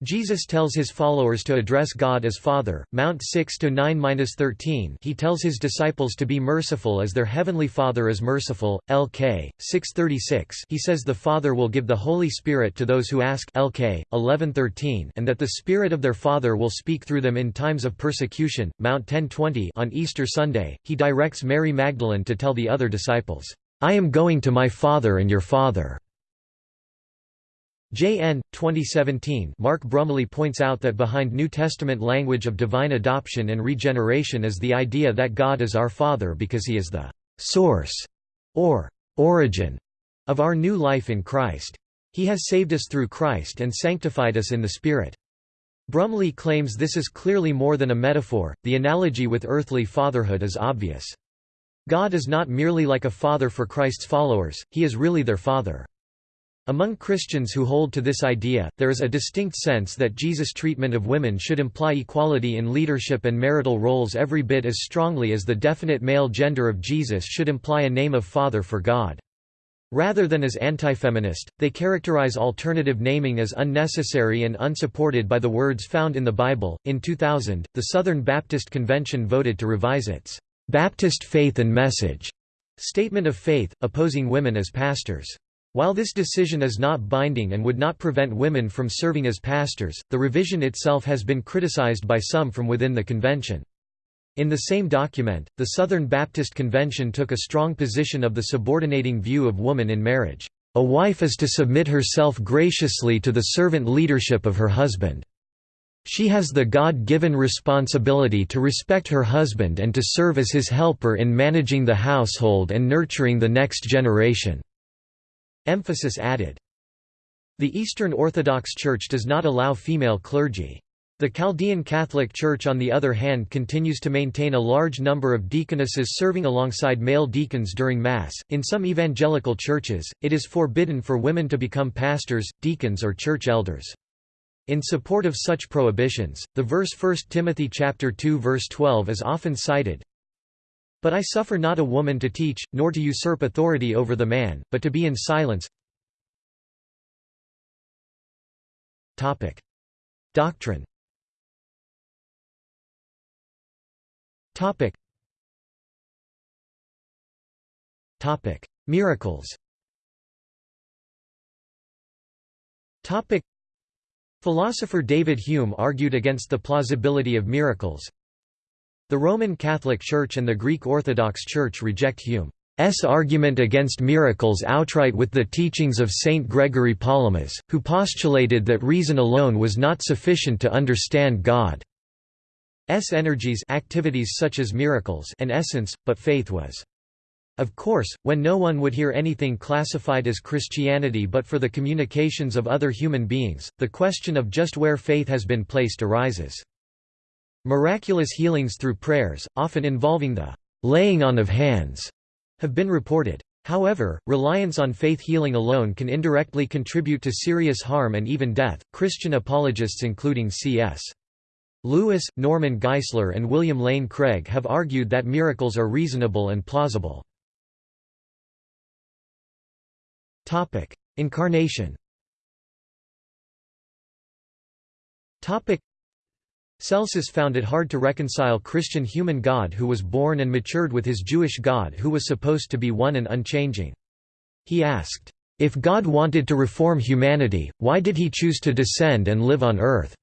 Jesus tells his followers to address God as Father. Mount 6 to 9-13. He tells his disciples to be merciful as their heavenly Father is merciful. LK 636. He says the Father will give the Holy Spirit to those who ask. LK 1113. And that the Spirit of their Father will speak through them in times of persecution. Mount 1020. On Easter Sunday, he directs Mary Magdalene to tell the other disciples, I am going to my Father and your Father. J.N. 2017 Mark Brumley points out that behind New Testament language of divine adoption and regeneration is the idea that God is our Father because he is the «source» or «origin» of our new life in Christ. He has saved us through Christ and sanctified us in the Spirit. Brumley claims this is clearly more than a metaphor, the analogy with earthly fatherhood is obvious. God is not merely like a father for Christ's followers, he is really their father. Among Christians who hold to this idea, there is a distinct sense that Jesus' treatment of women should imply equality in leadership and marital roles every bit as strongly as the definite male gender of Jesus should imply a name of Father for God. Rather than as anti-feminist, they characterize alternative naming as unnecessary and unsupported by the words found in the Bible. In 2000, the Southern Baptist Convention voted to revise its Baptist Faith and Message statement of faith, opposing women as pastors. While this decision is not binding and would not prevent women from serving as pastors, the revision itself has been criticized by some from within the convention. In the same document, the Southern Baptist Convention took a strong position of the subordinating view of woman in marriage. A wife is to submit herself graciously to the servant leadership of her husband. She has the God-given responsibility to respect her husband and to serve as his helper in managing the household and nurturing the next generation. Emphasis added. The Eastern Orthodox Church does not allow female clergy. The Chaldean Catholic Church on the other hand continues to maintain a large number of deaconesses serving alongside male deacons during Mass. In some evangelical churches, it is forbidden for women to become pastors, deacons or church elders. In support of such prohibitions, the verse 1 Timothy chapter 2 verse 12 is often cited, but I suffer not a woman to teach, nor to usurp authority over the man, but to be in silence. Topic. Doctrine Topic. Topic. Miracles Topic. Philosopher David Hume argued against the plausibility of miracles, the Roman Catholic Church and the Greek Orthodox Church reject Hume. argument against miracles outright with the teachings of Saint Gregory Palamas, who postulated that reason alone was not sufficient to understand God's energies activities such as miracles and essence, but faith was. Of course, when no one would hear anything classified as Christianity but for the communications of other human beings, the question of just where faith has been placed arises. Miraculous healings through prayers, often involving the laying on of hands, have been reported. However, reliance on faith healing alone can indirectly contribute to serious harm and even death. Christian apologists including C.S. Lewis, Norman Geisler and William Lane Craig have argued that miracles are reasonable and plausible. Topic: Incarnation. Topic: Celsus found it hard to reconcile Christian human God who was born and matured with his Jewish God who was supposed to be one and unchanging. He asked, "If God wanted to reform humanity, why did he choose to descend and live on earth?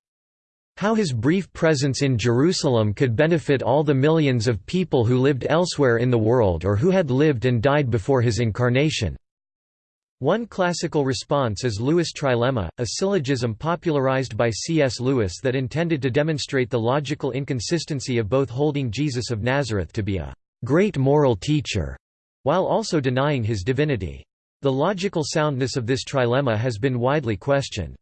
How his brief presence in Jerusalem could benefit all the millions of people who lived elsewhere in the world or who had lived and died before his incarnation?" One classical response is Lewis' trilemma, a syllogism popularized by C.S. Lewis that intended to demonstrate the logical inconsistency of both holding Jesus of Nazareth to be a great moral teacher, while also denying his divinity. The logical soundness of this trilemma has been widely questioned.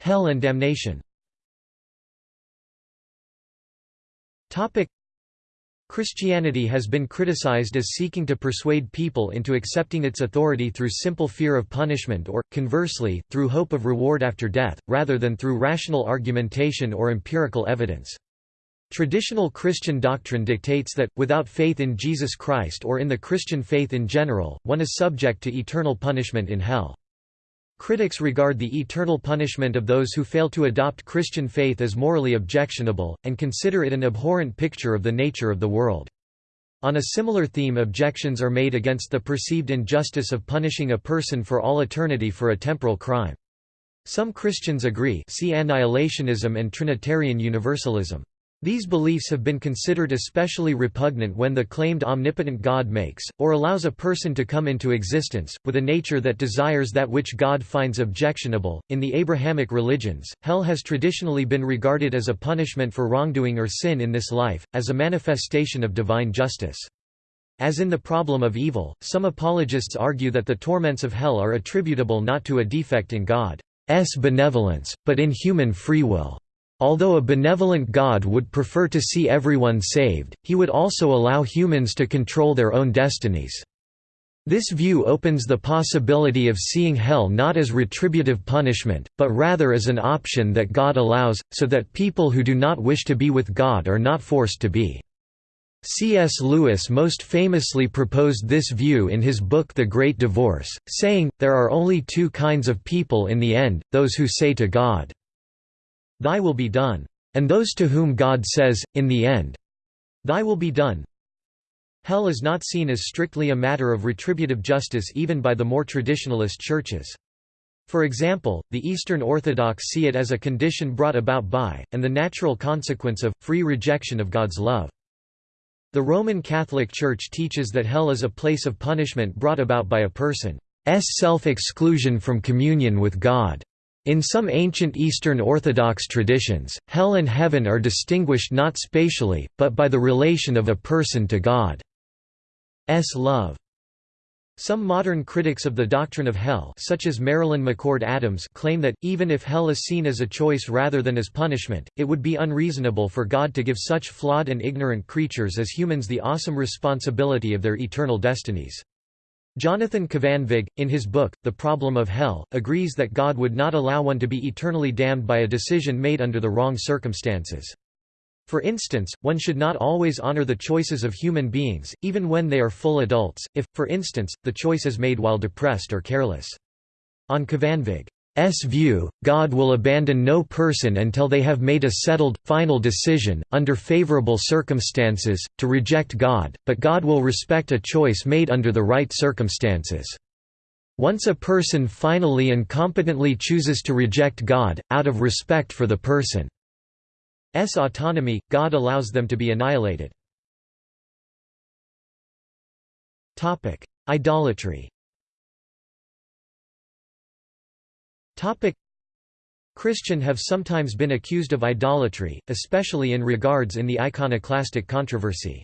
Hell and damnation Christianity has been criticized as seeking to persuade people into accepting its authority through simple fear of punishment or, conversely, through hope of reward after death, rather than through rational argumentation or empirical evidence. Traditional Christian doctrine dictates that, without faith in Jesus Christ or in the Christian faith in general, one is subject to eternal punishment in hell. Critics regard the eternal punishment of those who fail to adopt Christian faith as morally objectionable, and consider it an abhorrent picture of the nature of the world. On a similar theme objections are made against the perceived injustice of punishing a person for all eternity for a temporal crime. Some Christians agree see annihilationism and Trinitarian Universalism. These beliefs have been considered especially repugnant when the claimed omnipotent God makes, or allows a person to come into existence, with a nature that desires that which God finds objectionable. In the Abrahamic religions, hell has traditionally been regarded as a punishment for wrongdoing or sin in this life, as a manifestation of divine justice. As in the problem of evil, some apologists argue that the torments of hell are attributable not to a defect in God's benevolence, but in human free will. Although a benevolent God would prefer to see everyone saved, he would also allow humans to control their own destinies. This view opens the possibility of seeing hell not as retributive punishment, but rather as an option that God allows, so that people who do not wish to be with God are not forced to be. C.S. Lewis most famously proposed this view in his book The Great Divorce, saying, There are only two kinds of people in the end, those who say to God, Thy will be done. And those to whom God says, in the end, Thy will be done. Hell is not seen as strictly a matter of retributive justice even by the more traditionalist churches. For example, the Eastern Orthodox see it as a condition brought about by, and the natural consequence of, free rejection of God's love. The Roman Catholic Church teaches that hell is a place of punishment brought about by a person's self-exclusion from communion with God. In some ancient Eastern Orthodox traditions, hell and heaven are distinguished not spatially, but by the relation of a person to God's love. Some modern critics of the doctrine of hell such as Marilyn McCord Adams claim that, even if hell is seen as a choice rather than as punishment, it would be unreasonable for God to give such flawed and ignorant creatures as humans the awesome responsibility of their eternal destinies. Jonathan Kvanvig, in his book, The Problem of Hell, agrees that God would not allow one to be eternally damned by a decision made under the wrong circumstances. For instance, one should not always honor the choices of human beings, even when they are full adults, if, for instance, the choice is made while depressed or careless. On Kvanvig, S view, God will abandon no person until they have made a settled, final decision, under favorable circumstances, to reject God, but God will respect a choice made under the right circumstances. Once a person finally and competently chooses to reject God, out of respect for the person's autonomy, God allows them to be annihilated. Idolatry Christian have sometimes been accused of idolatry, especially in regards in the iconoclastic controversy.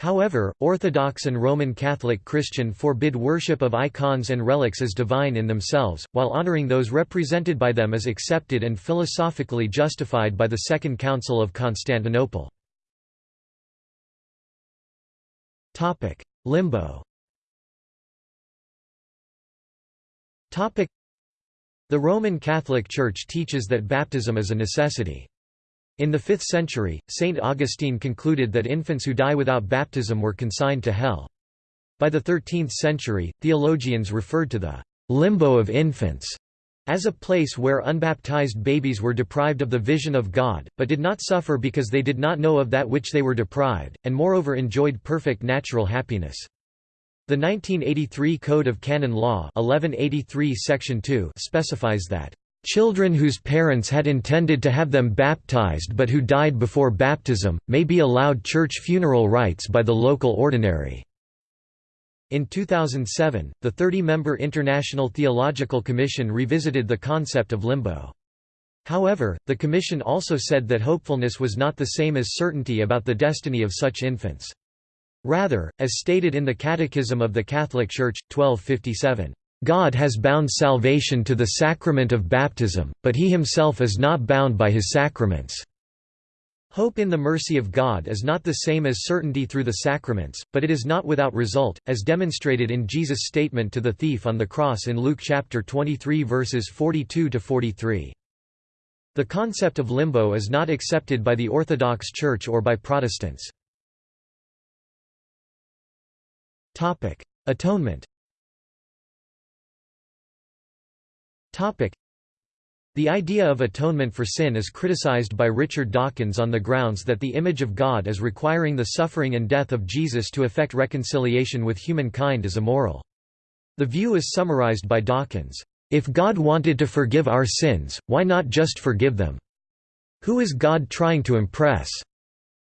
However, Orthodox and Roman Catholic Christian forbid worship of icons and relics as divine in themselves, while honoring those represented by them as accepted and philosophically justified by the Second Council of Constantinople. Limbo The Roman Catholic Church teaches that baptism is a necessity. In the 5th century, St. Augustine concluded that infants who die without baptism were consigned to hell. By the 13th century, theologians referred to the limbo of infants as a place where unbaptized babies were deprived of the vision of God, but did not suffer because they did not know of that which they were deprived, and moreover enjoyed perfect natural happiness. The 1983 Code of Canon Law 1183 Section 2 specifies that Children whose parents had intended to have them baptized but who died before baptism, may be allowed church funeral rites by the local ordinary. In 2007, the 30-member International Theological Commission revisited the concept of limbo. However, the Commission also said that hopefulness was not the same as certainty about the destiny of such infants. Rather, as stated in the Catechism of the Catholic Church, 1257, God has bound salvation to the sacrament of baptism, but he himself is not bound by his sacraments. Hope in the mercy of God is not the same as certainty through the sacraments, but it is not without result, as demonstrated in Jesus' statement to the thief on the cross in Luke chapter 23 verses 42 to 43. The concept of limbo is not accepted by the Orthodox Church or by Protestants. Atonement Topic: The idea of atonement for sin is criticized by Richard Dawkins on the grounds that the image of God as requiring the suffering and death of Jesus to effect reconciliation with humankind is immoral. The view is summarized by Dawkins, "...if God wanted to forgive our sins, why not just forgive them? Who is God trying to impress?"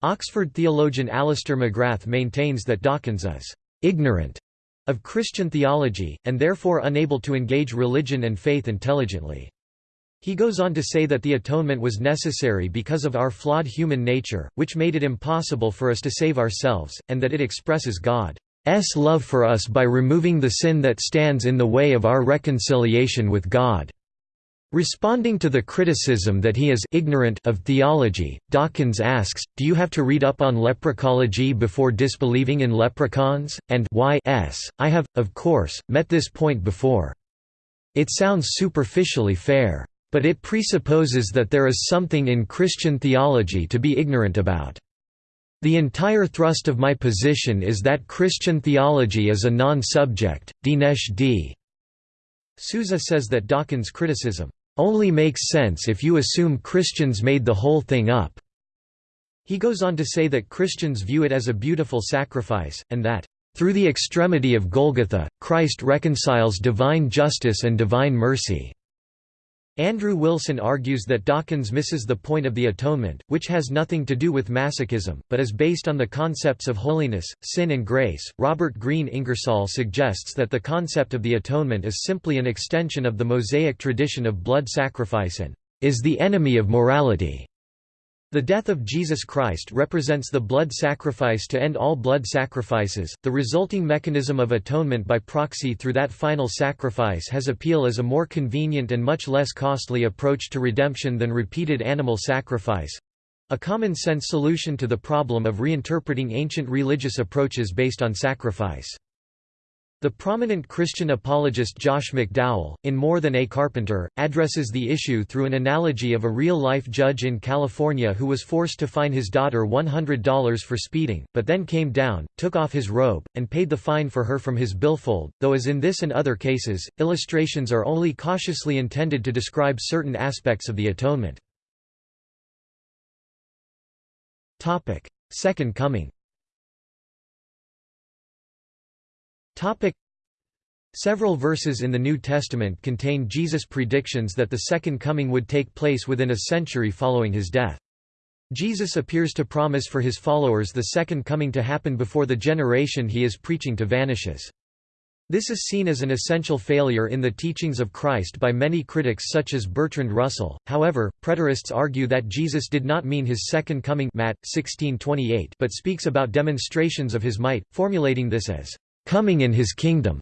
Oxford theologian Alister McGrath maintains that Dawkins is "...ignorant." of Christian theology, and therefore unable to engage religion and faith intelligently. He goes on to say that the atonement was necessary because of our flawed human nature, which made it impossible for us to save ourselves, and that it expresses God's love for us by removing the sin that stands in the way of our reconciliation with God. Responding to the criticism that he is ignorant of theology, Dawkins asks, do you have to read up on leprechology before disbelieving in leprechauns? And why s, I have, of course, met this point before. It sounds superficially fair. But it presupposes that there is something in Christian theology to be ignorant about. The entire thrust of my position is that Christian theology is a non-subject. Dinesh D. Souza says that Dawkins' criticism only makes sense if you assume Christians made the whole thing up. He goes on to say that Christians view it as a beautiful sacrifice, and that, through the extremity of Golgotha, Christ reconciles divine justice and divine mercy. Andrew Wilson argues that Dawkins misses the point of the atonement, which has nothing to do with masochism, but is based on the concepts of holiness, sin and grace. Robert Green Ingersoll suggests that the concept of the atonement is simply an extension of the Mosaic tradition of blood sacrifice and is the enemy of morality. The death of Jesus Christ represents the blood sacrifice to end all blood sacrifices. The resulting mechanism of atonement by proxy through that final sacrifice has appeal as a more convenient and much less costly approach to redemption than repeated animal sacrifice a common sense solution to the problem of reinterpreting ancient religious approaches based on sacrifice. The prominent Christian apologist Josh McDowell, in More Than a Carpenter, addresses the issue through an analogy of a real-life judge in California who was forced to fine his daughter $100 for speeding, but then came down, took off his robe, and paid the fine for her from his billfold, though as in this and other cases, illustrations are only cautiously intended to describe certain aspects of the atonement. Second Coming Topic Several verses in the New Testament contain Jesus' predictions that the Second Coming would take place within a century following his death. Jesus appears to promise for his followers the second coming to happen before the generation he is preaching to vanishes. This is seen as an essential failure in the teachings of Christ by many critics such as Bertrand Russell. However, preterists argue that Jesus did not mean his second coming Matt 16:28, but speaks about demonstrations of his might, formulating this as coming in his kingdom,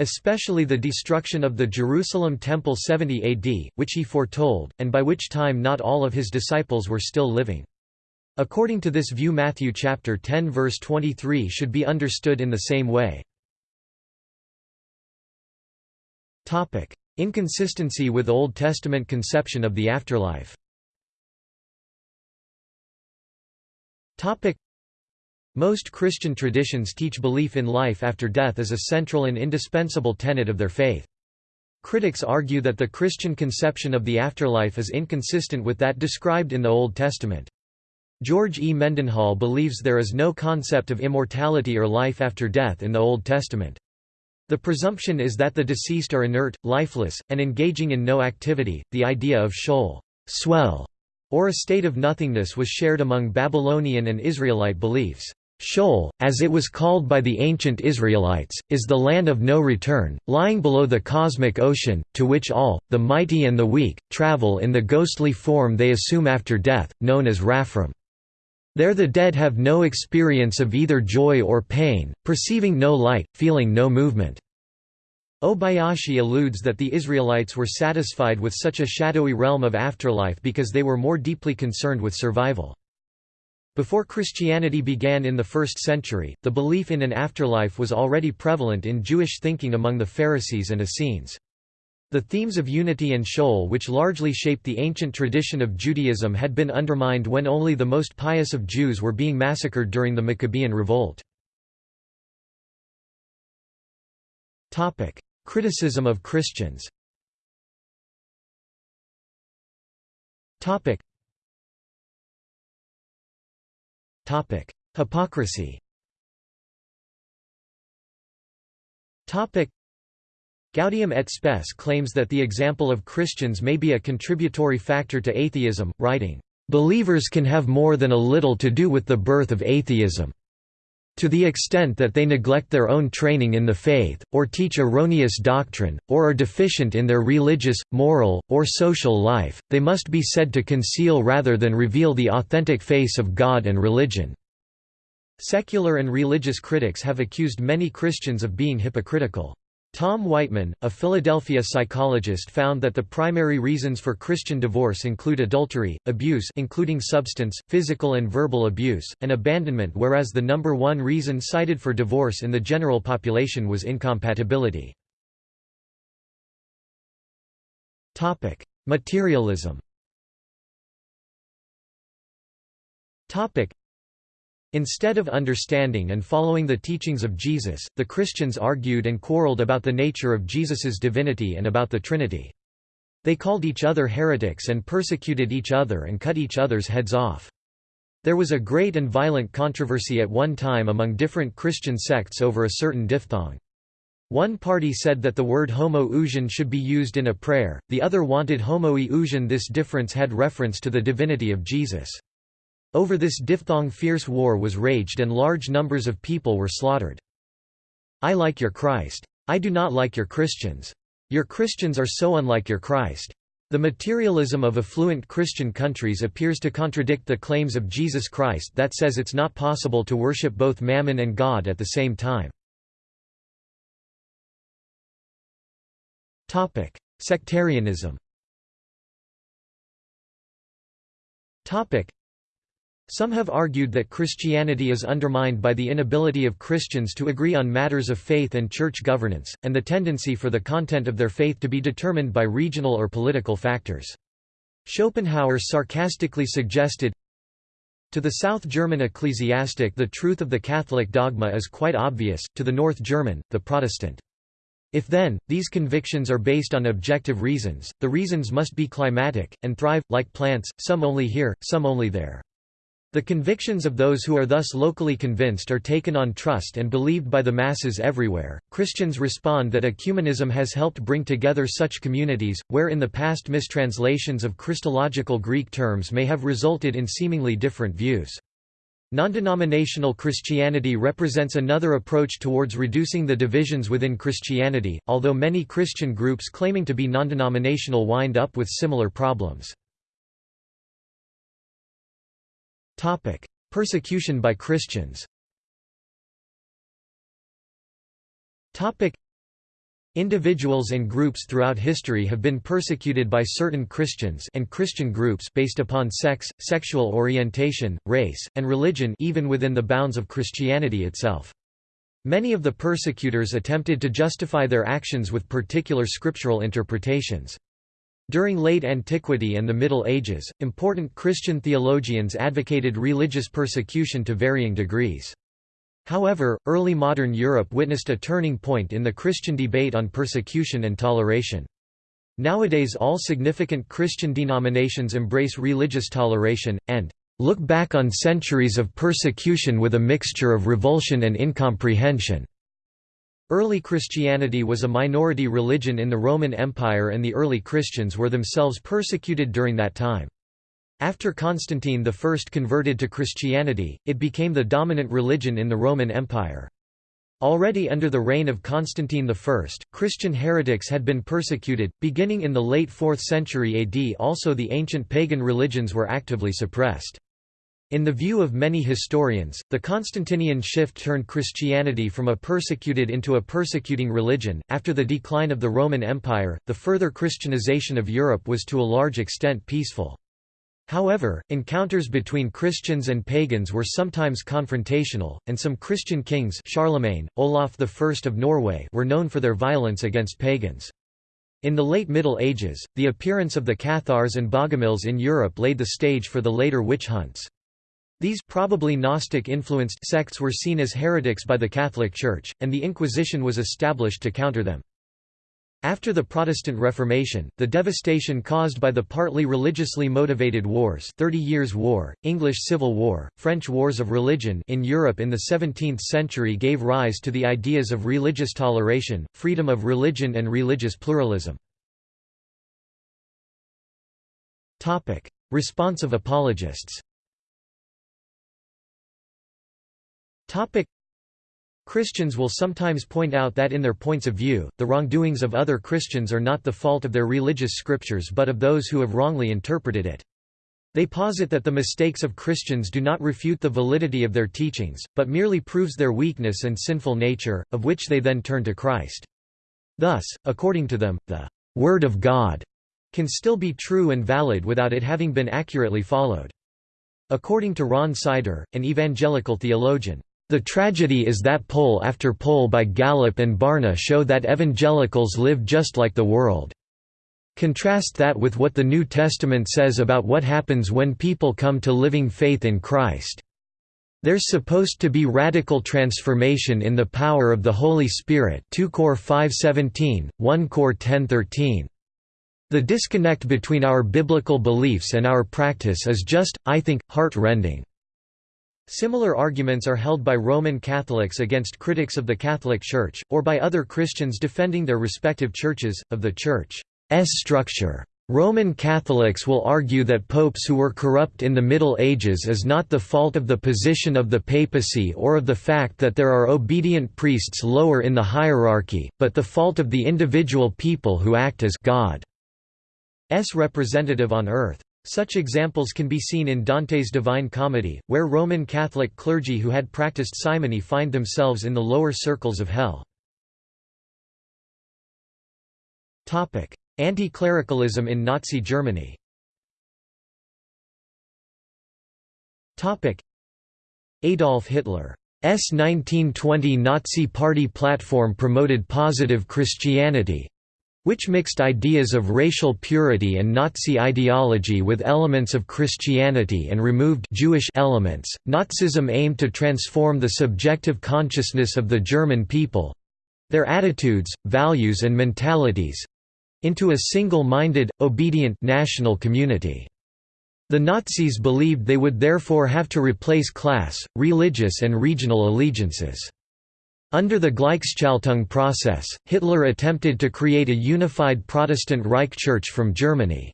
especially the destruction of the Jerusalem temple 70 AD, which he foretold, and by which time not all of his disciples were still living. According to this view Matthew chapter 10 verse 23 should be understood in the same way. Inconsistency with Old Testament conception of the afterlife. Most Christian traditions teach belief in life after death as a central and indispensable tenet of their faith. Critics argue that the Christian conception of the afterlife is inconsistent with that described in the Old Testament. George E. Mendenhall believes there is no concept of immortality or life after death in the Old Testament. The presumption is that the deceased are inert, lifeless, and engaging in no activity. The idea of Sheol, swell, or a state of nothingness was shared among Babylonian and Israelite beliefs. Sheol, as it was called by the ancient Israelites, is the land of no return, lying below the cosmic ocean, to which all, the mighty and the weak, travel in the ghostly form they assume after death, known as Rephaim. There the dead have no experience of either joy or pain, perceiving no light, feeling no movement. Obayashi alludes that the Israelites were satisfied with such a shadowy realm of afterlife because they were more deeply concerned with survival. Before Christianity began in the 1st century, the belief in an afterlife was already prevalent in Jewish thinking among the Pharisees and Essenes. The themes of unity and Sheol which largely shaped the ancient tradition of Judaism had been undermined when only the most pious of Jews were being massacred during the Maccabean revolt. Criticism of Christians Hypocrisy. Gaudium et Spes claims that the example of Christians may be a contributory factor to atheism, writing, "...believers can have more than a little to do with the birth of atheism. To the extent that they neglect their own training in the faith, or teach erroneous doctrine, or are deficient in their religious, moral, or social life, they must be said to conceal rather than reveal the authentic face of God and religion." Secular and religious critics have accused many Christians of being hypocritical. Tom Whiteman, a Philadelphia psychologist found that the primary reasons for Christian divorce include adultery, abuse including substance, physical and verbal abuse, and abandonment whereas the number one reason cited for divorce in the general population was incompatibility. Materialism Instead of understanding and following the teachings of Jesus, the Christians argued and quarreled about the nature of Jesus's divinity and about the Trinity. They called each other heretics and persecuted each other and cut each other's heads off. There was a great and violent controversy at one time among different Christian sects over a certain diphthong. One party said that the word homo should be used in a prayer, the other wanted homo this difference had reference to the divinity of Jesus. Over this diphthong fierce war was raged and large numbers of people were slaughtered. I like your Christ. I do not like your Christians. Your Christians are so unlike your Christ. The materialism of affluent Christian countries appears to contradict the claims of Jesus Christ that says it's not possible to worship both mammon and God at the same time. Sectarianism some have argued that Christianity is undermined by the inability of Christians to agree on matters of faith and church governance, and the tendency for the content of their faith to be determined by regional or political factors. Schopenhauer sarcastically suggested, to the South German ecclesiastic the truth of the Catholic dogma is quite obvious, to the North German, the Protestant. If then, these convictions are based on objective reasons, the reasons must be climatic, and thrive, like plants, some only here, some only there. The convictions of those who are thus locally convinced are taken on trust and believed by the masses everywhere. Christians respond that ecumenism has helped bring together such communities, where in the past mistranslations of Christological Greek terms may have resulted in seemingly different views. Non-denominational Christianity represents another approach towards reducing the divisions within Christianity, although many Christian groups claiming to be non-denominational wind up with similar problems. Topic: Persecution by Christians. Topic: Individuals and groups throughout history have been persecuted by certain Christians and Christian groups based upon sex, sexual orientation, race, and religion even within the bounds of Christianity itself. Many of the persecutors attempted to justify their actions with particular scriptural interpretations. During late antiquity and the Middle Ages, important Christian theologians advocated religious persecution to varying degrees. However, early modern Europe witnessed a turning point in the Christian debate on persecution and toleration. Nowadays all significant Christian denominations embrace religious toleration, and look back on centuries of persecution with a mixture of revulsion and incomprehension. Early Christianity was a minority religion in the Roman Empire and the early Christians were themselves persecuted during that time. After Constantine I converted to Christianity, it became the dominant religion in the Roman Empire. Already under the reign of Constantine I, Christian heretics had been persecuted, beginning in the late 4th century AD also the ancient pagan religions were actively suppressed. In the view of many historians, the Constantinian shift turned Christianity from a persecuted into a persecuting religion. After the decline of the Roman Empire, the further Christianization of Europe was to a large extent peaceful. However, encounters between Christians and pagans were sometimes confrontational, and some Christian kings Charlemagne, Olaf I of Norway were known for their violence against pagans. In the late Middle Ages, the appearance of the Cathars and Bogomils in Europe laid the stage for the later witch hunts. These probably Gnostic-influenced sects were seen as heretics by the Catholic Church, and the Inquisition was established to counter them. After the Protestant Reformation, the devastation caused by the partly religiously motivated wars Thirty Years' War, English Civil War, French Wars of Religion in Europe in the 17th century gave rise to the ideas of religious toleration, freedom of religion and religious pluralism. Response of apologists Topic. Christians will sometimes point out that in their points of view, the wrongdoings of other Christians are not the fault of their religious scriptures but of those who have wrongly interpreted it. They posit that the mistakes of Christians do not refute the validity of their teachings, but merely proves their weakness and sinful nature, of which they then turn to Christ. Thus, according to them, the Word of God can still be true and valid without it having been accurately followed. According to Ron Sider, an evangelical theologian, the tragedy is that poll after poll by Gallup and Barna show that evangelicals live just like the world. Contrast that with what the New Testament says about what happens when people come to living faith in Christ. There's supposed to be radical transformation in the power of the Holy Spirit 2 Cor 5:17, 1 Cor 10:13. The disconnect between our biblical beliefs and our practice is just, I think, heart-rending. Similar arguments are held by Roman Catholics against critics of the Catholic Church, or by other Christians defending their respective churches, of the Church's structure. Roman Catholics will argue that popes who were corrupt in the Middle Ages is not the fault of the position of the papacy or of the fact that there are obedient priests lower in the hierarchy, but the fault of the individual people who act as God's representative on earth. Such examples can be seen in Dante's Divine Comedy, where Roman Catholic clergy who had practiced simony find themselves in the lower circles of hell. Anti-clericalism in Nazi Germany. Adolf Hitler's 1920 Nazi Party platform promoted positive Christianity, which mixed ideas of racial purity and Nazi ideology with elements of Christianity and removed Jewish elements. Nazism aimed to transform the subjective consciousness of the German people their attitudes, values and mentalities into a single-minded, obedient national community. The Nazis believed they would therefore have to replace class, religious and regional allegiances. Under the Gleichschaltung process, Hitler attempted to create a unified Protestant Reich Church from Germany's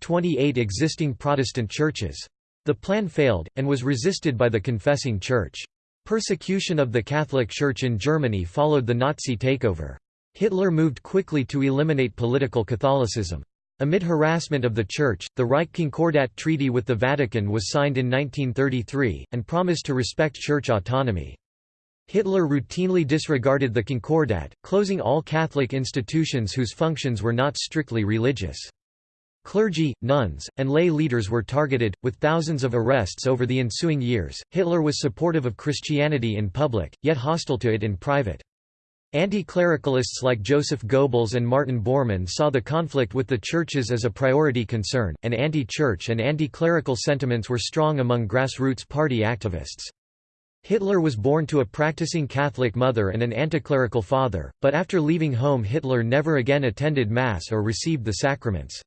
28 existing Protestant churches. The plan failed, and was resisted by the confessing Church. Persecution of the Catholic Church in Germany followed the Nazi takeover. Hitler moved quickly to eliminate political Catholicism. Amid harassment of the Church, the Reich Concordat Treaty with the Vatican was signed in 1933, and promised to respect Church autonomy. Hitler routinely disregarded the Concordat, closing all Catholic institutions whose functions were not strictly religious. Clergy, nuns, and lay leaders were targeted, with thousands of arrests over the ensuing years. Hitler was supportive of Christianity in public, yet hostile to it in private. Anti-clericalists like Joseph Goebbels and Martin Bormann saw the conflict with the churches as a priority concern, and anti-church and anti-clerical sentiments were strong among grassroots party activists. Hitler was born to a practicing Catholic mother and an anticlerical father, but after leaving home Hitler never again attended Mass or received the sacraments.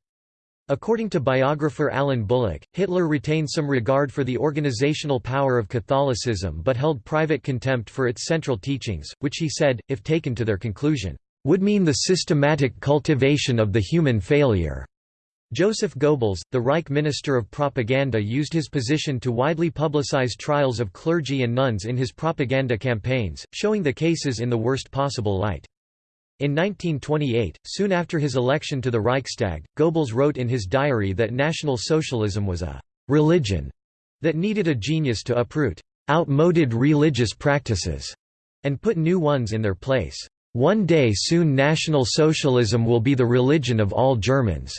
According to biographer Alan Bullock, Hitler retained some regard for the organizational power of Catholicism but held private contempt for its central teachings, which he said, if taken to their conclusion, would mean the systematic cultivation of the human failure. Joseph Goebbels, the Reich Minister of Propaganda used his position to widely publicize trials of clergy and nuns in his propaganda campaigns, showing the cases in the worst possible light. In 1928, soon after his election to the Reichstag, Goebbels wrote in his diary that National Socialism was a «religion» that needed a genius to uproot «outmoded religious practices» and put new ones in their place. One day soon National Socialism will be the religion of all Germans.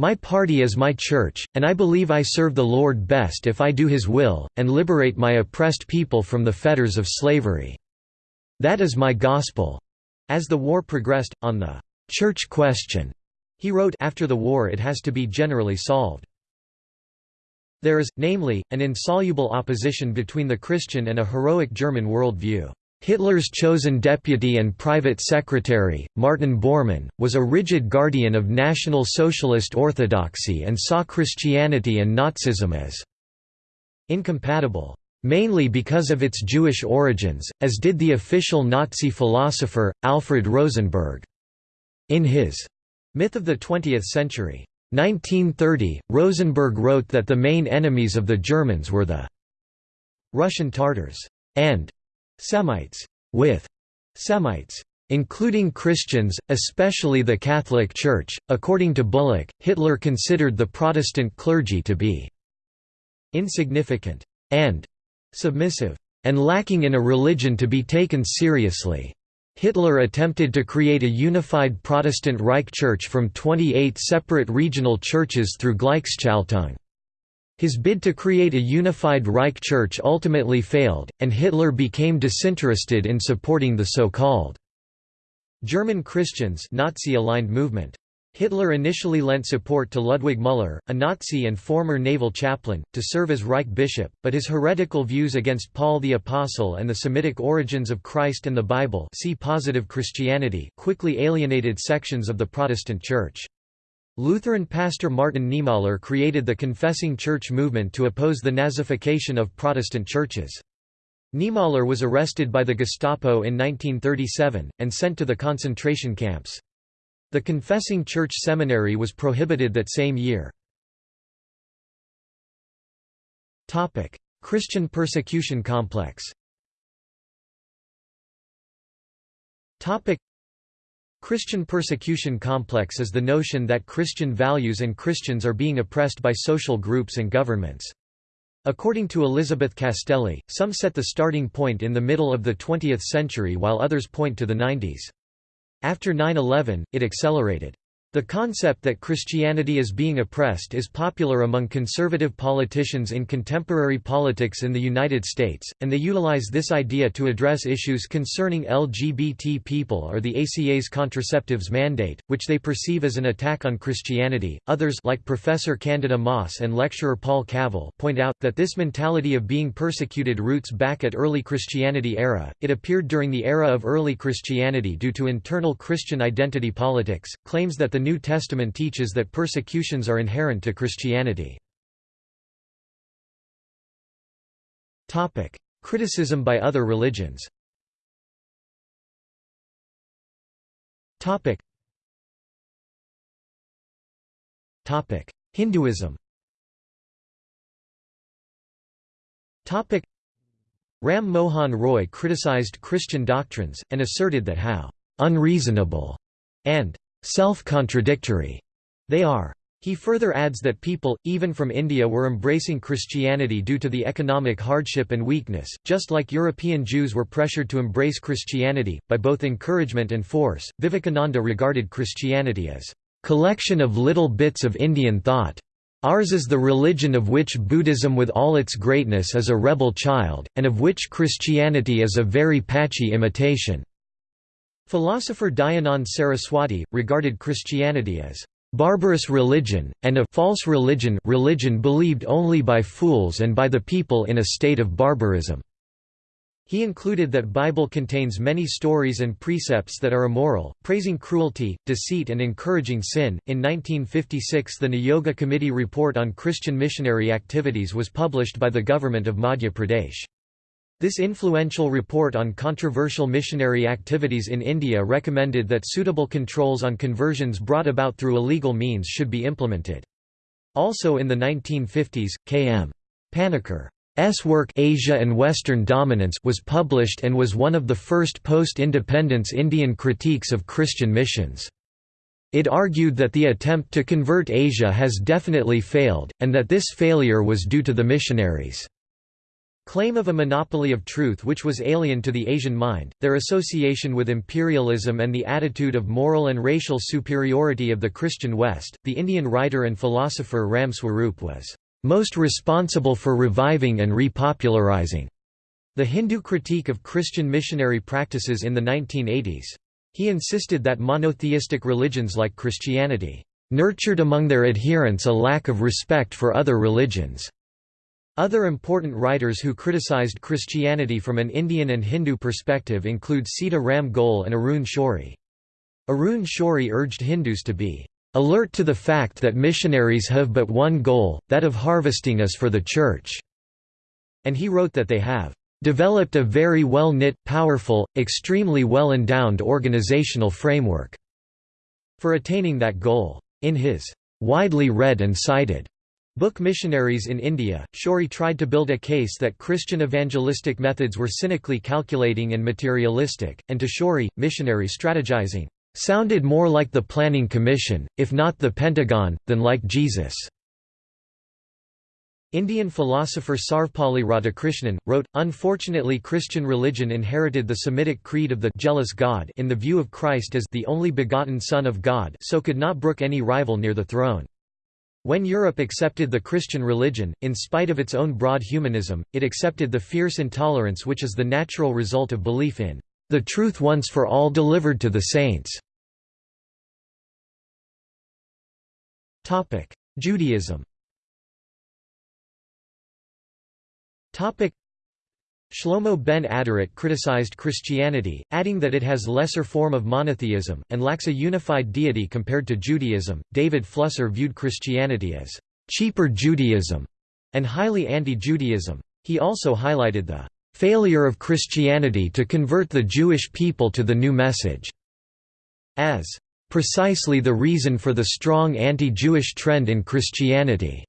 My party is my church, and I believe I serve the Lord best if I do His will, and liberate my oppressed people from the fetters of slavery. That is my gospel." As the war progressed, on the «church question», he wrote after the war it has to be generally solved. There is, namely, an insoluble opposition between the Christian and a heroic German worldview. Hitler's chosen deputy and private secretary, Martin Bormann, was a rigid guardian of National Socialist orthodoxy and saw Christianity and Nazism as incompatible, mainly because of its Jewish origins, as did the official Nazi philosopher, Alfred Rosenberg. In his Myth of the Twentieth Century, 1930, Rosenberg wrote that the main enemies of the Germans were the Russian Tartars and Semites, with Semites including Christians, especially the Catholic Church. According to Bullock, Hitler considered the Protestant clergy to be insignificant and submissive and lacking in a religion to be taken seriously. Hitler attempted to create a unified Protestant Reich Church from 28 separate regional churches through Gleichschaltung. His bid to create a unified Reich Church ultimately failed, and Hitler became disinterested in supporting the so-called German Christians Nazi-aligned movement. Hitler initially lent support to Ludwig Müller, a Nazi and former naval chaplain, to serve as Reich bishop, but his heretical views against Paul the Apostle and the Semitic origins of Christ and the Bible see Positive Christianity quickly alienated sections of the Protestant Church. Lutheran pastor Martin Niemöller created the Confessing Church movement to oppose the Nazification of Protestant churches. Niemöller was arrested by the Gestapo in 1937, and sent to the concentration camps. The Confessing Church Seminary was prohibited that same year. Christian persecution complex Christian persecution complex is the notion that Christian values and Christians are being oppressed by social groups and governments. According to Elizabeth Castelli, some set the starting point in the middle of the 20th century while others point to the 90s. After 9-11, it accelerated. The concept that Christianity is being oppressed is popular among conservative politicians in contemporary politics in the United States, and they utilize this idea to address issues concerning LGBT people or the ACA's contraceptives mandate, which they perceive as an attack on Christianity. Others like Professor Candida Moss and lecturer Paul Cavill point out that this mentality of being persecuted roots back at early Christianity era. It appeared during the era of early Christianity due to internal Christian identity politics, claims that the the New Testament teaches that persecutions are inherent to Christianity. Criticism by other religions Hinduism Ram Mohan Roy criticized Christian doctrines, and asserted that how «unreasonable» and «self-contradictory» they are. He further adds that people, even from India were embracing Christianity due to the economic hardship and weakness, just like European Jews were pressured to embrace Christianity, by both encouragement and force. Vivekananda regarded Christianity as collection of little bits of Indian thought. Ours is the religion of which Buddhism with all its greatness is a rebel child, and of which Christianity is a very patchy imitation." Philosopher Dayanand Saraswati, regarded Christianity as barbarous religion, and a false religion religion believed only by fools and by the people in a state of barbarism. He included that Bible contains many stories and precepts that are immoral, praising cruelty, deceit and encouraging sin. In 1956 the Niyogi Committee report on Christian missionary activities was published by the government of Madhya Pradesh. This influential report on controversial missionary activities in India recommended that suitable controls on conversions brought about through illegal means should be implemented. Also in the 1950s, K.M. Panikkar work Asia and Western Dominance was published and was one of the first post-independence Indian critiques of Christian missions. It argued that the attempt to convert Asia has definitely failed, and that this failure was due to the missionaries. Claim of a monopoly of truth which was alien to the Asian mind, their association with imperialism and the attitude of moral and racial superiority of the Christian West, the Indian writer and philosopher Ram Swarup was most responsible for reviving and repopularizing the Hindu critique of Christian missionary practices in the 1980s. He insisted that monotheistic religions like Christianity nurtured among their adherents a lack of respect for other religions other important writers who criticized Christianity from an Indian and Hindu perspective include Sita Ram Goel and Arun Shourie. Arun Shourie urged Hindus to be alert to the fact that missionaries have but one goal, that of harvesting us for the Church." And he wrote that they have "...developed a very well-knit, powerful, extremely well-endowed organizational framework." for attaining that goal. In his "...widely read and cited." Book Missionaries in India, Shourie tried to build a case that Christian evangelistic methods were cynically calculating and materialistic, and to Shourie, missionary strategizing, "...sounded more like the Planning Commission, if not the Pentagon, than like Jesus." Indian philosopher Sarvepalli Radhakrishnan, wrote, Unfortunately Christian religion inherited the Semitic creed of the jealous God in the view of Christ as the only begotten Son of God so could not brook any rival near the throne. When Europe accepted the Christian religion, in spite of its own broad humanism, it accepted the fierce intolerance which is the natural result of belief in the truth once for all delivered to the saints. Judaism Shlomo ben Aderet criticized Christianity, adding that it has lesser form of monotheism, and lacks a unified deity compared to Judaism. David Flusser viewed Christianity as cheaper Judaism and highly anti-Judaism. He also highlighted the failure of Christianity to convert the Jewish people to the new message as precisely the reason for the strong anti-Jewish trend in Christianity.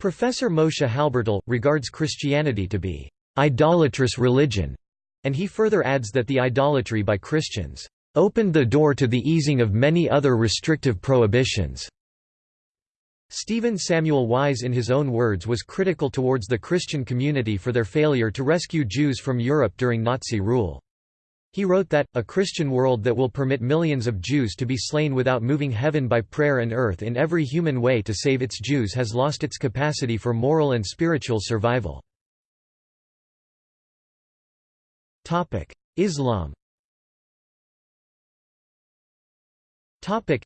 Professor Moshe Halbertal, regards Christianity to be idolatrous religion, and he further adds that the idolatry by Christians opened the door to the easing of many other restrictive prohibitions. Stephen Samuel Wise in his own words was critical towards the Christian community for their failure to rescue Jews from Europe during Nazi rule. He wrote that, a Christian world that will permit millions of Jews to be slain without moving heaven by prayer and earth in every human way to save its Jews has lost its capacity for moral and spiritual survival. Topic: Islam. Topic: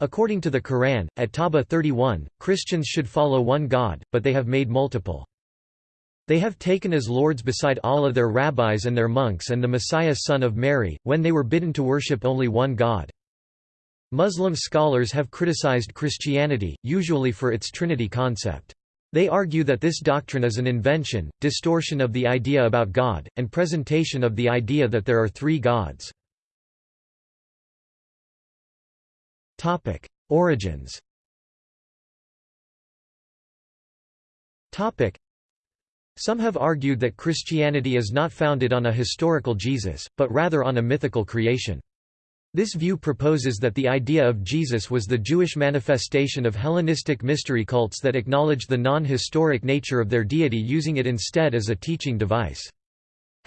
According to the Quran, At-Tawba 31, Christians should follow one God, but they have made multiple. They have taken as lords beside Allah their rabbis and their monks and the Messiah son of Mary, when they were bidden to worship only one God. Muslim scholars have criticized Christianity, usually for its Trinity concept. They argue that this doctrine is an invention, distortion of the idea about God, and presentation of the idea that there are three gods. Origins Some have argued that Christianity is not founded on a historical Jesus, but rather on a mythical creation. This view proposes that the idea of Jesus was the Jewish manifestation of Hellenistic mystery cults that acknowledged the non-historic nature of their deity using it instead as a teaching device.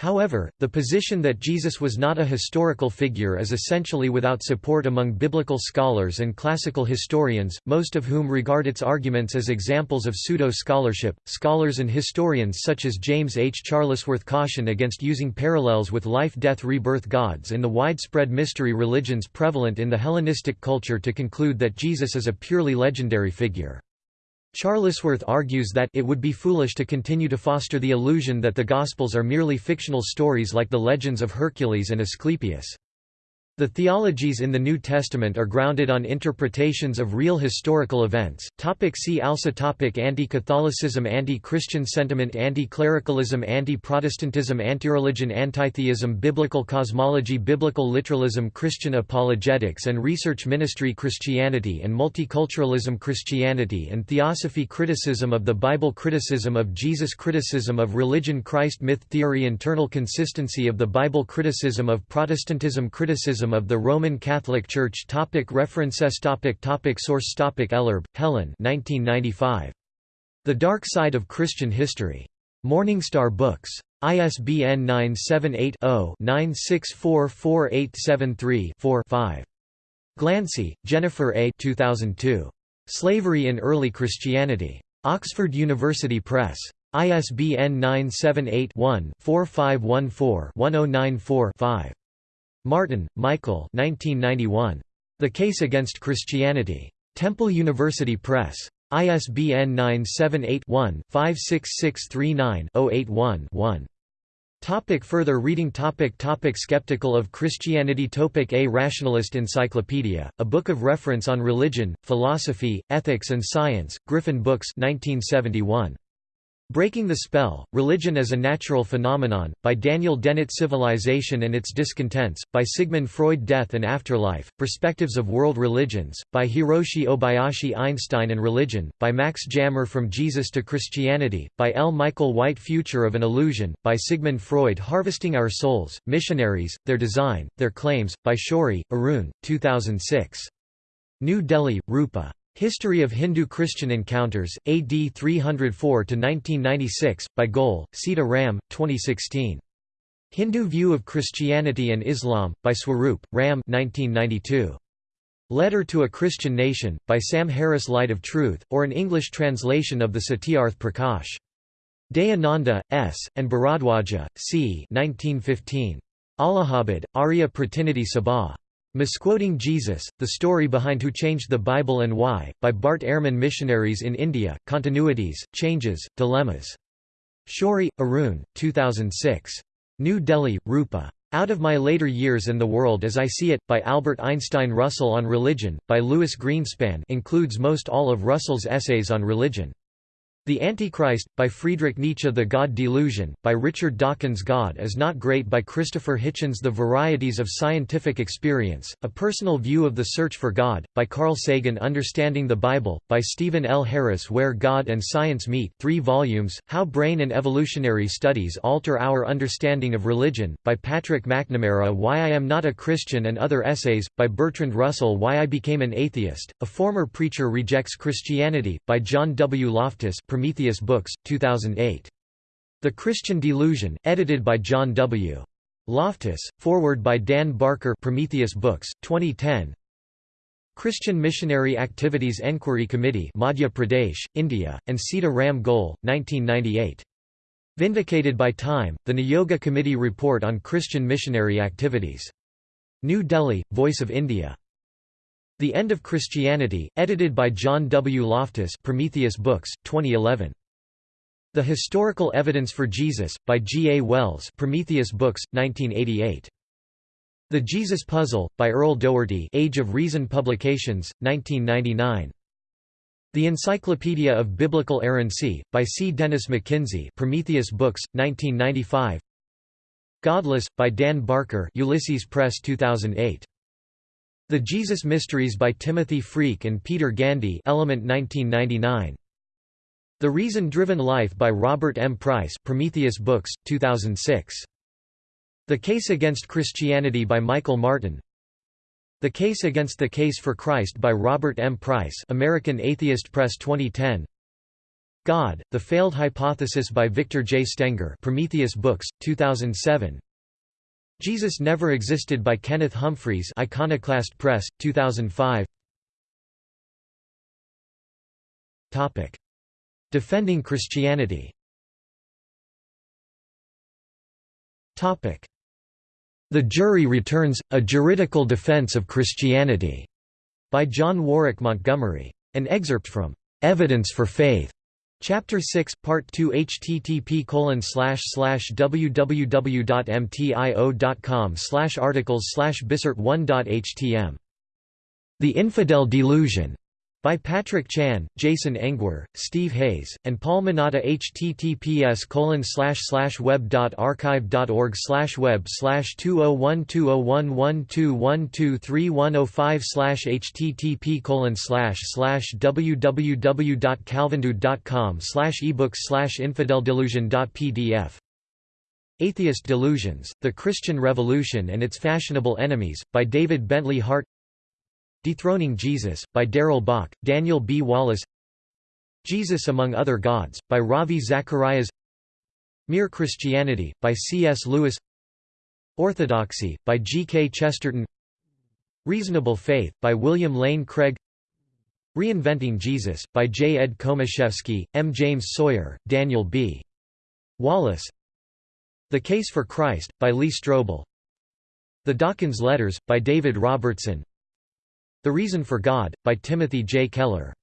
However, the position that Jesus was not a historical figure is essentially without support among biblical scholars and classical historians, most of whom regard its arguments as examples of pseudo-scholarship. Scholars and historians such as James H. Charlesworth caution against using parallels with life-death-rebirth gods in the widespread mystery religions prevalent in the Hellenistic culture to conclude that Jesus is a purely legendary figure. Charlesworth argues that it would be foolish to continue to foster the illusion that the Gospels are merely fictional stories like the legends of Hercules and Asclepius. The theologies in the New Testament are grounded on interpretations of real historical events. Topic see also topic Anti-Catholicism Anti-Christian sentiment Anti-clericalism Anti-Protestantism Antireligion Antitheism Biblical cosmology Biblical literalism Christian apologetics and research ministry Christianity and multiculturalism Christianity and theosophy Criticism of the Bible Criticism of Jesus Criticism of religion Christ myth theory Internal consistency of the Bible Criticism of Protestantism Criticism of the Roman Catholic Church topic References topic topic Source topic Ellerbe, Helen 1995. The Dark Side of Christian History. Morningstar Books. ISBN 978-0-9644873-4-5. Glancy, Jennifer A. 2002. Slavery in Early Christianity. Oxford University Press. ISBN 978 one 4514 1094 5 Martin, Michael 1991. The Case Against Christianity. Temple University Press. ISBN 978-1-56639-081-1. Topic further reading topic topic Skeptical of Christianity topic A Rationalist Encyclopedia, a book of reference on religion, philosophy, ethics and science, Gryphon Books 1971. Breaking the Spell, Religion as a Natural Phenomenon, by Daniel Dennett Civilization and Its Discontents, by Sigmund Freud Death and Afterlife, Perspectives of World Religions, by Hiroshi Obayashi Einstein and Religion, by Max Jammer From Jesus to Christianity, by L. Michael White Future of an Illusion, by Sigmund Freud Harvesting Our Souls, Missionaries, Their Design, Their Claims, by Shourie, Arun, 2006. New Delhi, Rupa. History of Hindu-Christian Encounters, AD 304–1996, by Goel, Sita Ram, 2016. Hindu View of Christianity and Islam, by Swarup, Ram 1992. Letter to a Christian Nation, by Sam Harris Light of Truth, or an English translation of the Satyarth Prakash. Dayananda, S., and Bharadwaja, C. 1915. Allahabad, Arya Pratinidhi Sabha. Misquoting Jesus, The Story Behind Who Changed the Bible and Why, by Bart Ehrman Missionaries in India, Continuities, Changes, Dilemmas. Shourie, Arun, 2006. New Delhi, Rupa. Out of My Later Years and the World as I See It, by Albert Einstein Russell on Religion, by Louis Greenspan includes most all of Russell's essays on religion. The Antichrist, by Friedrich Nietzsche The God Delusion, by Richard Dawkins God is Not Great by Christopher Hitchens The Varieties of Scientific Experience, A Personal View of the Search for God, by Carl Sagan Understanding the Bible, by Stephen L. Harris Where God and Science Meet 3 volumes, How Brain and Evolutionary Studies Alter Our Understanding of Religion, by Patrick McNamara Why I Am Not a Christian and Other Essays, by Bertrand Russell Why I Became an Atheist, A Former Preacher Rejects Christianity, by John W. Loftus Prometheus Books, 2008. The Christian Delusion, edited by John W. Loftus, forward by Dan Barker Prometheus Books, 2010 Christian Missionary Activities Enquiry Committee Madhya Pradesh, India, and Sita Ram Goel, 1998. Vindicated by Time, the Niyogi Committee Report on Christian Missionary Activities. New Delhi, Voice of India. The End of Christianity, edited by John W. Loftus Prometheus Books, 2011. The Historical Evidence for Jesus, by G. A. Wells Prometheus Books, 1988. The Jesus Puzzle, by Earl Doherty Age of Reason Publications, 1999. The Encyclopedia of Biblical Errancy, by C. Dennis McKinsey Prometheus Books, 1995 Godless, by Dan Barker Ulysses Press 2008. The Jesus Mysteries by Timothy Freke and Peter Gandy Element 1999. The Reason-Driven Life by Robert M. Price Prometheus Books, 2006. The Case Against Christianity by Michael Martin The Case Against the Case for Christ by Robert M. Price American Atheist Press 2010 God, The Failed Hypothesis by Victor J. Stenger Prometheus Books, 2007 Jesus Never Existed by Kenneth Humphreys Iconoclast Press, 2005 Topic. Defending Christianity Topic. the Jury Returns, A Juridical Defense of Christianity, by John Warwick Montgomery. An excerpt from Evidence for Faith, Chapter 6, Part 2 http www.mtio.com articles slash bisert1.htm. The Infidel Delusion by Patrick Chan, Jason Engwer, Steve Hayes, and Paul Manata https web.archive.org web 2012011212310 http www.calvindude.com ebooks infideldelusion.pdf Atheist Delusions, The Christian Revolution and Its Fashionable Enemies, by David Bentley Hart Dethroning Jesus, by Darrell Bock, Daniel B. Wallace Jesus Among Other Gods, by Ravi Zacharias Mere Christianity, by C. S. Lewis Orthodoxy, by G. K. Chesterton Reasonable Faith, by William Lane Craig Reinventing Jesus, by J. Ed Komoszewski, M. James Sawyer, Daniel B. Wallace The Case for Christ, by Lee Strobel The Dawkins Letters, by David Robertson the Reason for God, by Timothy J. Keller